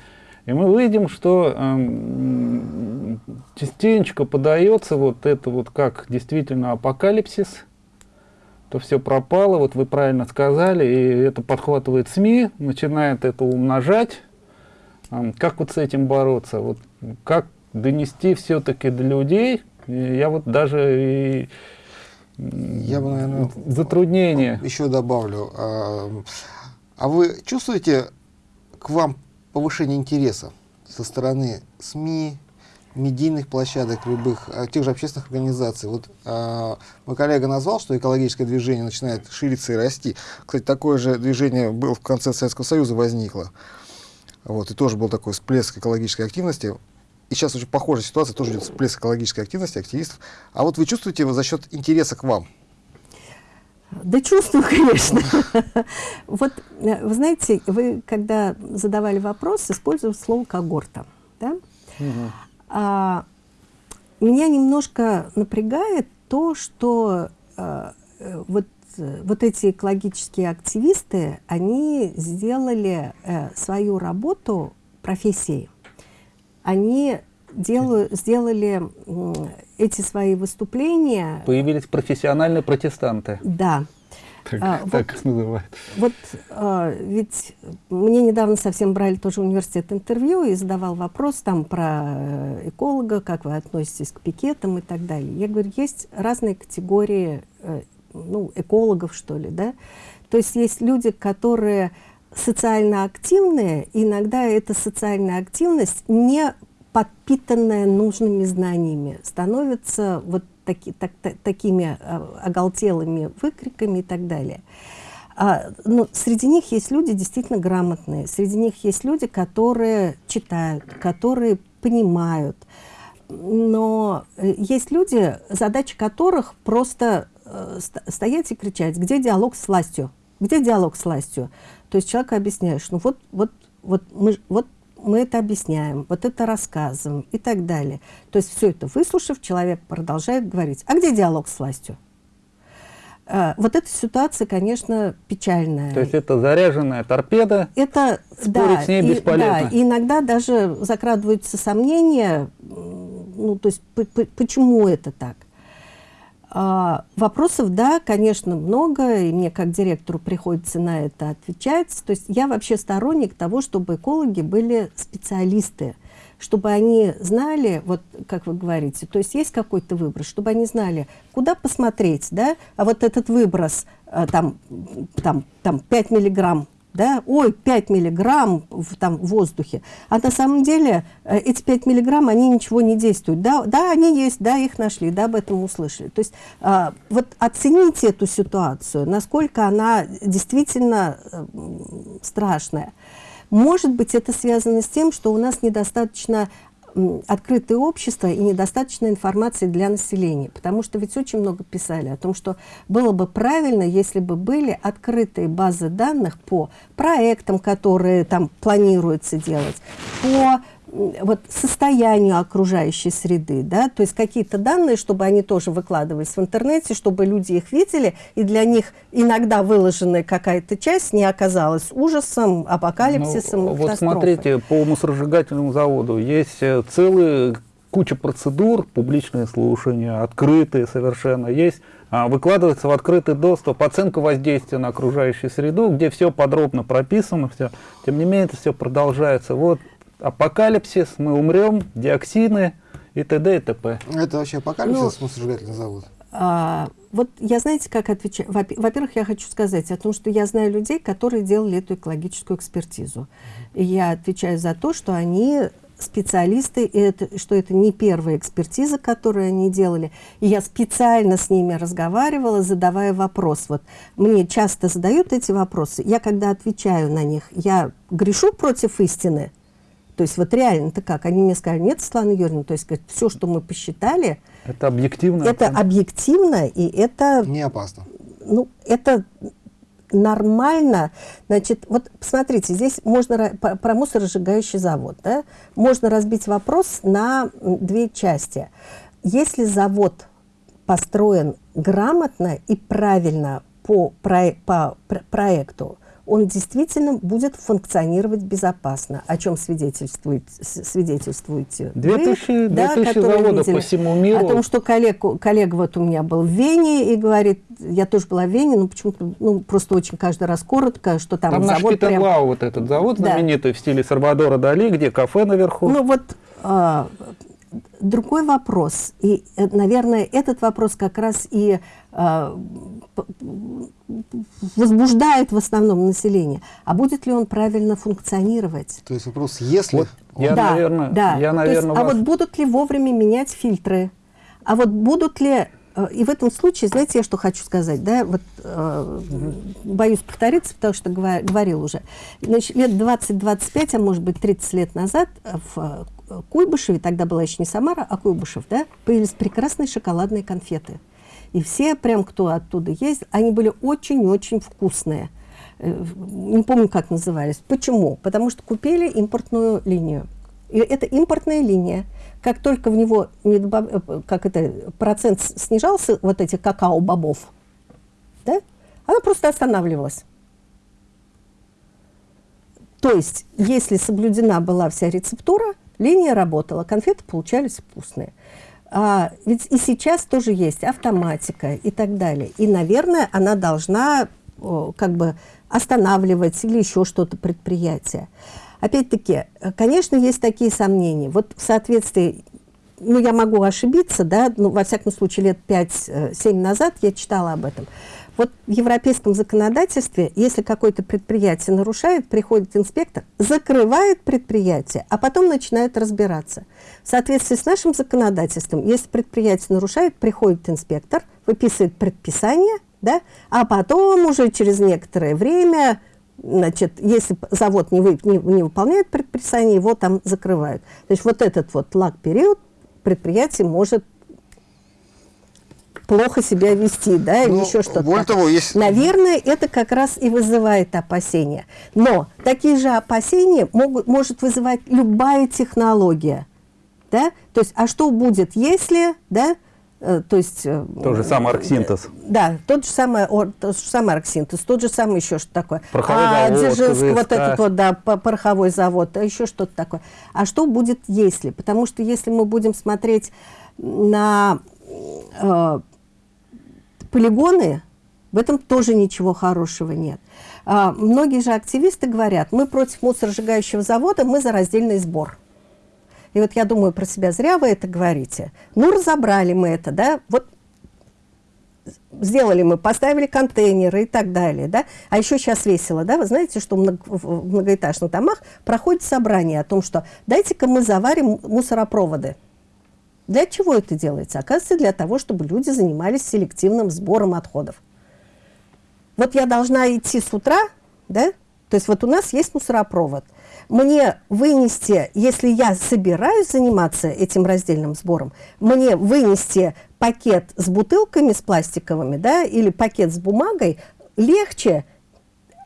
И мы видим, что э, частенько подается вот это вот как действительно апокалипсис, то все пропало, вот вы правильно сказали, и это подхватывает СМИ, начинает это умножать. Как вот с этим бороться? Вот как донести все-таки до людей? Я вот даже и я бы, наверное, затруднение. Еще добавлю. А, а вы чувствуете к вам повышение интереса со стороны СМИ, медийных площадок, любых, а, тех же общественных организаций. Вот э, мой коллега назвал, что экологическое движение начинает шириться и расти. Кстати, такое же движение было в конце Советского Союза возникло. Вот, и тоже был такой всплеск экологической активности. И сейчас очень похожая ситуация, тоже идет всплеск экологической активности активистов. А вот вы чувствуете его за счет интереса к вам? Да чувствую, конечно. [laughs] Вот, э, вы знаете, вы когда задавали вопрос, использовали слово «когорта». Да? А, меня немножко напрягает то, что а, вот, вот эти экологические активисты, они сделали а, свою работу профессией. Они делаю, сделали эти свои выступления... Появились профессиональные протестанты. Да. Так, а, так вот, называют. Вот а, ведь мне недавно совсем брали тоже университет интервью и задавал вопрос там про э, эколога, как вы относитесь к пикетам и так далее. Я говорю, есть разные категории э, ну, экологов, что ли, да? То есть есть люди, которые социально активные, иногда эта социальная активность не подпитанная нужными знаниями становится вот таки, так, так, такими а, оголтелыми выкриками и так далее. А, ну, среди них есть люди действительно грамотные, среди них есть люди, которые читают, которые понимают. Но э, есть люди, задача которых просто э, стоять и кричать, где диалог с властью, где диалог с властью. То есть человеку объясняешь, ну вот, вот, вот, мы, вот мы это объясняем, вот это рассказываем и так далее. То есть все это выслушав, человек продолжает говорить, а где диалог с властью? А, вот эта ситуация, конечно, печальная. То есть это заряженная торпеда, это, да, с ней и, бесполезно. Да, и иногда даже закрадываются сомнения, ну, то есть почему это так. А, вопросов, да, конечно, много, и мне как директору приходится на это отвечать. То есть я вообще сторонник того, чтобы экологи были специалисты. чтобы они знали, вот как вы говорите, то есть есть какой-то выброс, чтобы они знали, куда посмотреть, да, а вот этот выброс, э, там, там, там 5 миллиграмм да, ой, 5 миллиграмм в, там, в воздухе, а на самом деле э, эти 5 миллиграмм, они ничего не действуют. Да, да, они есть, да, их нашли, да, об этом услышали. То есть э, вот оцените эту ситуацию, насколько она действительно э, страшная. Может быть, это связано с тем, что у нас недостаточно открытое общество и недостаточно информации для населения. Потому что ведь очень много писали о том, что было бы правильно, если бы были открытые базы данных по проектам, которые там планируется делать, по вот состоянию окружающей среды, да, то есть какие-то данные, чтобы они тоже выкладывались в интернете, чтобы люди их видели, и для них иногда выложенная какая-то часть не оказалась ужасом, апокалипсисом, ну, Вот смотрите, по мусоросжигательному заводу есть э, целые куча процедур, публичные слушания, открытые совершенно, есть а, выкладывается в открытый доступ оценка воздействия на окружающую среду, где все подробно прописано, все. Тем не менее, это все продолжается. Вот апокалипсис, мы умрем, диоксины и т.д. и т.п. Это вообще апокалипсис, ну, мусоросжигательный завод? А, вот я, знаете, как отвечаю? Во-первых, я хочу сказать о том, что я знаю людей, которые делали эту экологическую экспертизу. И я отвечаю за то, что они специалисты, и это, что это не первая экспертиза, которую они делали. И я специально с ними разговаривала, задавая вопрос. Вот мне часто задают эти вопросы. Я, когда отвечаю на них, я грешу против истины, то есть вот реально-то как? Они мне сказали, нет, Светлана Юрьевна, то есть говорит, все, что мы посчитали... Это объективно? Это объективно, и это... Не опасно. Ну, это нормально. Значит, вот посмотрите, здесь можно про мусоросжигающий завод, да? Можно разбить вопрос на две части. Если завод построен грамотно и правильно по, про, по проекту, он действительно будет функционировать безопасно, о чем свидетельствует, свидетельствуете Две тысячи, да, заводов видели, по всему миру. О том, что коллега, коллега вот у меня был в Вене и говорит, я тоже была в Вене, но почему-то, ну, просто очень каждый раз коротко, что там, там завод прям... Вау, вот этот завод знаменитый да. в стиле Сальвадора Дали, где кафе наверху. Ну вот, а, другой вопрос, и, э, наверное, этот вопрос как раз и а, возбуждает в основном население. А будет ли он правильно функционировать? То есть вопрос, если... Вот я, да, наверное, да. Я, наверное, есть, вас... А вот будут ли вовремя менять фильтры? А вот будут ли... Э, и в этом случае, знаете, я что хочу сказать, да, вот э, боюсь повториться, потому что говорил уже. Значит, лет 20-25, а может быть 30 лет назад в Куйбышеве, тогда была еще не Самара, а Куйбышев, да, появились прекрасные шоколадные конфеты. И все, прям кто оттуда есть, они были очень-очень вкусные. Э, не помню, как назывались. Почему? Потому что купили импортную линию. И это импортная линия. Как только в него не добав... Э, как это, процент снижался, вот этих какао-бобов, да, она просто останавливалась. То есть, если соблюдена была вся рецептура, линия работала, конфеты получались вкусные. А, ведь и сейчас тоже есть автоматика и так далее. И, наверное, она должна о, как бы останавливать или еще что-то предприятие. Опять-таки, конечно, есть такие сомнения. Вот в соответствии, ну, я могу ошибиться, да, ну, во всяком случае, лет 5-7 назад я читала об этом. Вот в европейском законодательстве, если какое-то предприятие нарушает, приходит инспектор, закрывает предприятие, а потом начинает разбираться. В соответствии с нашим законодательством, если предприятие нарушает, приходит инспектор, выписывает предписание, да, а потом уже через некоторое время, значит, если завод не, вы, не, не выполняет предписание, его там закрывают. То есть вот этот вот лаг-период предприятие может плохо себя вести, да, или ну, еще что-то. Более того, есть... Наверное, это как раз и вызывает опасения. Но такие же опасения могут, может вызывать любая технология. Да? То есть, а что будет, если, да, э, то есть... Э, тот же самый арксинтез. Да, тот же самый, тот же самый арксинтез, тот же самый еще что такое. Пороховой а, завод, Дзержинск, вот этот вот, да, пороховой завод, а еще что-то такое. А что будет, если? Потому что если мы будем смотреть на э, полигоны, в этом тоже ничего хорошего нет. А, многие же активисты говорят, мы против мусоросжигающего завода, мы за раздельный сбор. И вот я думаю про себя, зря вы это говорите. Ну, разобрали мы это, да, вот сделали мы, поставили контейнеры и так далее, да. А еще сейчас весело, да, вы знаете, что в многоэтажных домах проходит собрание о том, что дайте-ка мы заварим мусоропроводы. Для чего это делается? Оказывается, для того, чтобы люди занимались селективным сбором отходов. Вот я должна идти с утра, да, то есть вот у нас есть мусоропровод. Мне вынести, если я собираюсь заниматься этим раздельным сбором, мне вынести пакет с бутылками, с пластиковыми, да, или пакет с бумагой легче,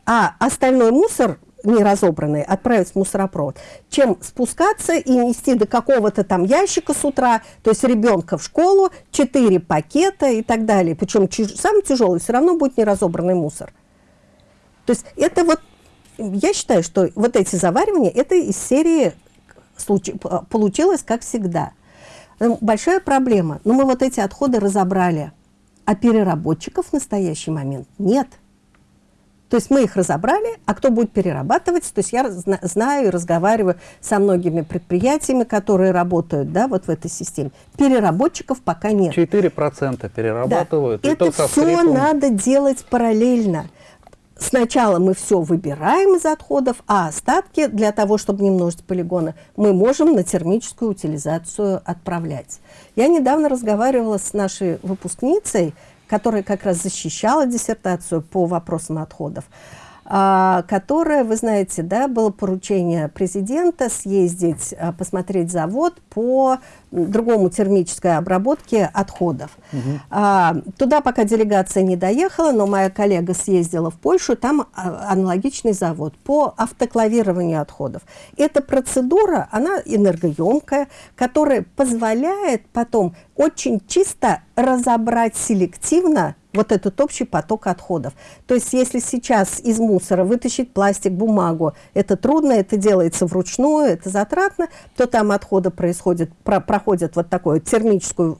а остальной мусор не разобранный отправить в мусоропровод, чем спускаться и нести до какого-то там ящика с утра, то есть ребенка в школу, четыре пакета и так далее. Причем самый тяжелый все равно будет неразобранный мусор. То есть это вот, я считаю, что вот эти заваривания, это из серии получилось как всегда. Большая проблема. Но мы вот эти отходы разобрали, а переработчиков в настоящий момент нет. То есть мы их разобрали, а кто будет перерабатывать? То есть я знаю и разговариваю со многими предприятиями, которые работают да, вот в этой системе. Переработчиков пока нет. 4% перерабатывают. Да. Это все скрипом... надо делать параллельно. Сначала мы все выбираем из отходов, а остатки, для того, чтобы не множить полигоны, мы можем на термическую утилизацию отправлять. Я недавно разговаривала с нашей выпускницей, которая как раз защищала диссертацию по вопросам отходов. А, которое, вы знаете, да, было поручение президента съездить, а, посмотреть завод по другому термической обработке отходов. Угу. Туда пока делегация не доехала, но моя коллега съездила в Польшу, там аналогичный завод по автоклавированию отходов. Эта процедура, она энергоемкая, которая позволяет потом очень чисто разобрать селективно вот этот общий поток отходов. То есть если сейчас из мусора вытащить пластик, бумагу, это трудно, это делается вручную, это затратно, то там отходы происходят, про, проходят вот такую термическую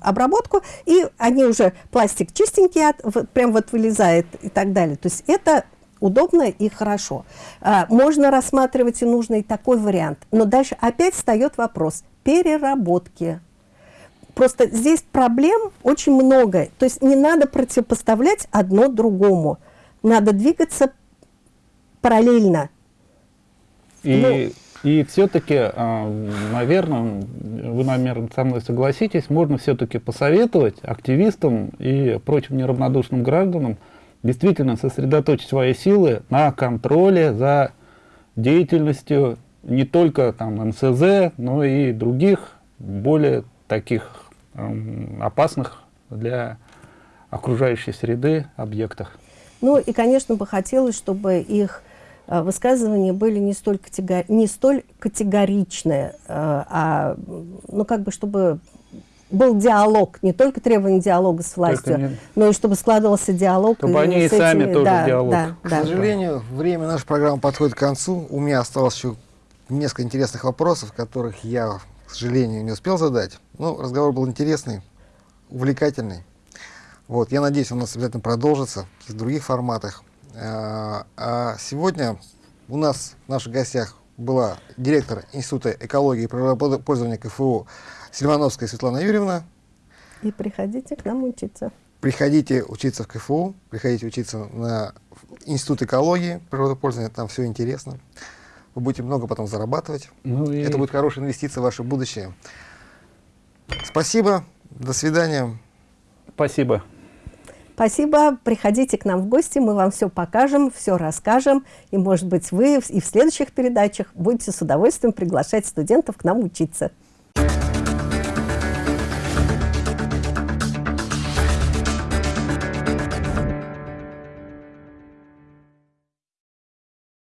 обработку, и они уже, пластик чистенький, от, прям вот вылезает и так далее. То есть это удобно и хорошо. А, можно рассматривать и нужно и такой вариант. Но дальше опять встает вопрос переработки Просто здесь проблем очень много. То есть не надо противопоставлять одно другому. Надо двигаться параллельно. И, ну, и все-таки, а, наверное, вы, наверное, со мной согласитесь, можно все-таки посоветовать активистам и прочим неравнодушным гражданам действительно сосредоточить свои силы на контроле за деятельностью не только там НСЗ, но и других более таких Эм, опасных для окружающей среды объектах. Ну и, конечно, бы хотелось, чтобы их высказывания были не столь, категори не столь категоричные, э, а ну, как бы чтобы был диалог, не только требование диалога с властью, не... но и чтобы складывался диалог. Чтобы и они и сами тоже да, диалог. Да, к да. сожалению, время нашей программы подходит к концу. У меня осталось еще несколько интересных вопросов, которых я к сожалению, не успел задать. Ну, разговор был интересный, увлекательный. Вот, я надеюсь, он у нас обязательно продолжится в других форматах. А, а сегодня у нас в наших гостях была директор Института экологии и природопользования КФУ Сильвановская Светлана Юрьевна. И приходите к нам учиться. Приходите учиться в КФУ, приходите учиться на Институт экологии, природопользования, там все интересно вы будете много потом зарабатывать. Ну и... Это будет хорошая инвестиция в ваше будущее. Спасибо, до свидания. Спасибо. Спасибо. Приходите к нам в гости, мы вам все покажем, все расскажем. И, может быть, вы и в следующих передачах будете с удовольствием приглашать студентов к нам учиться.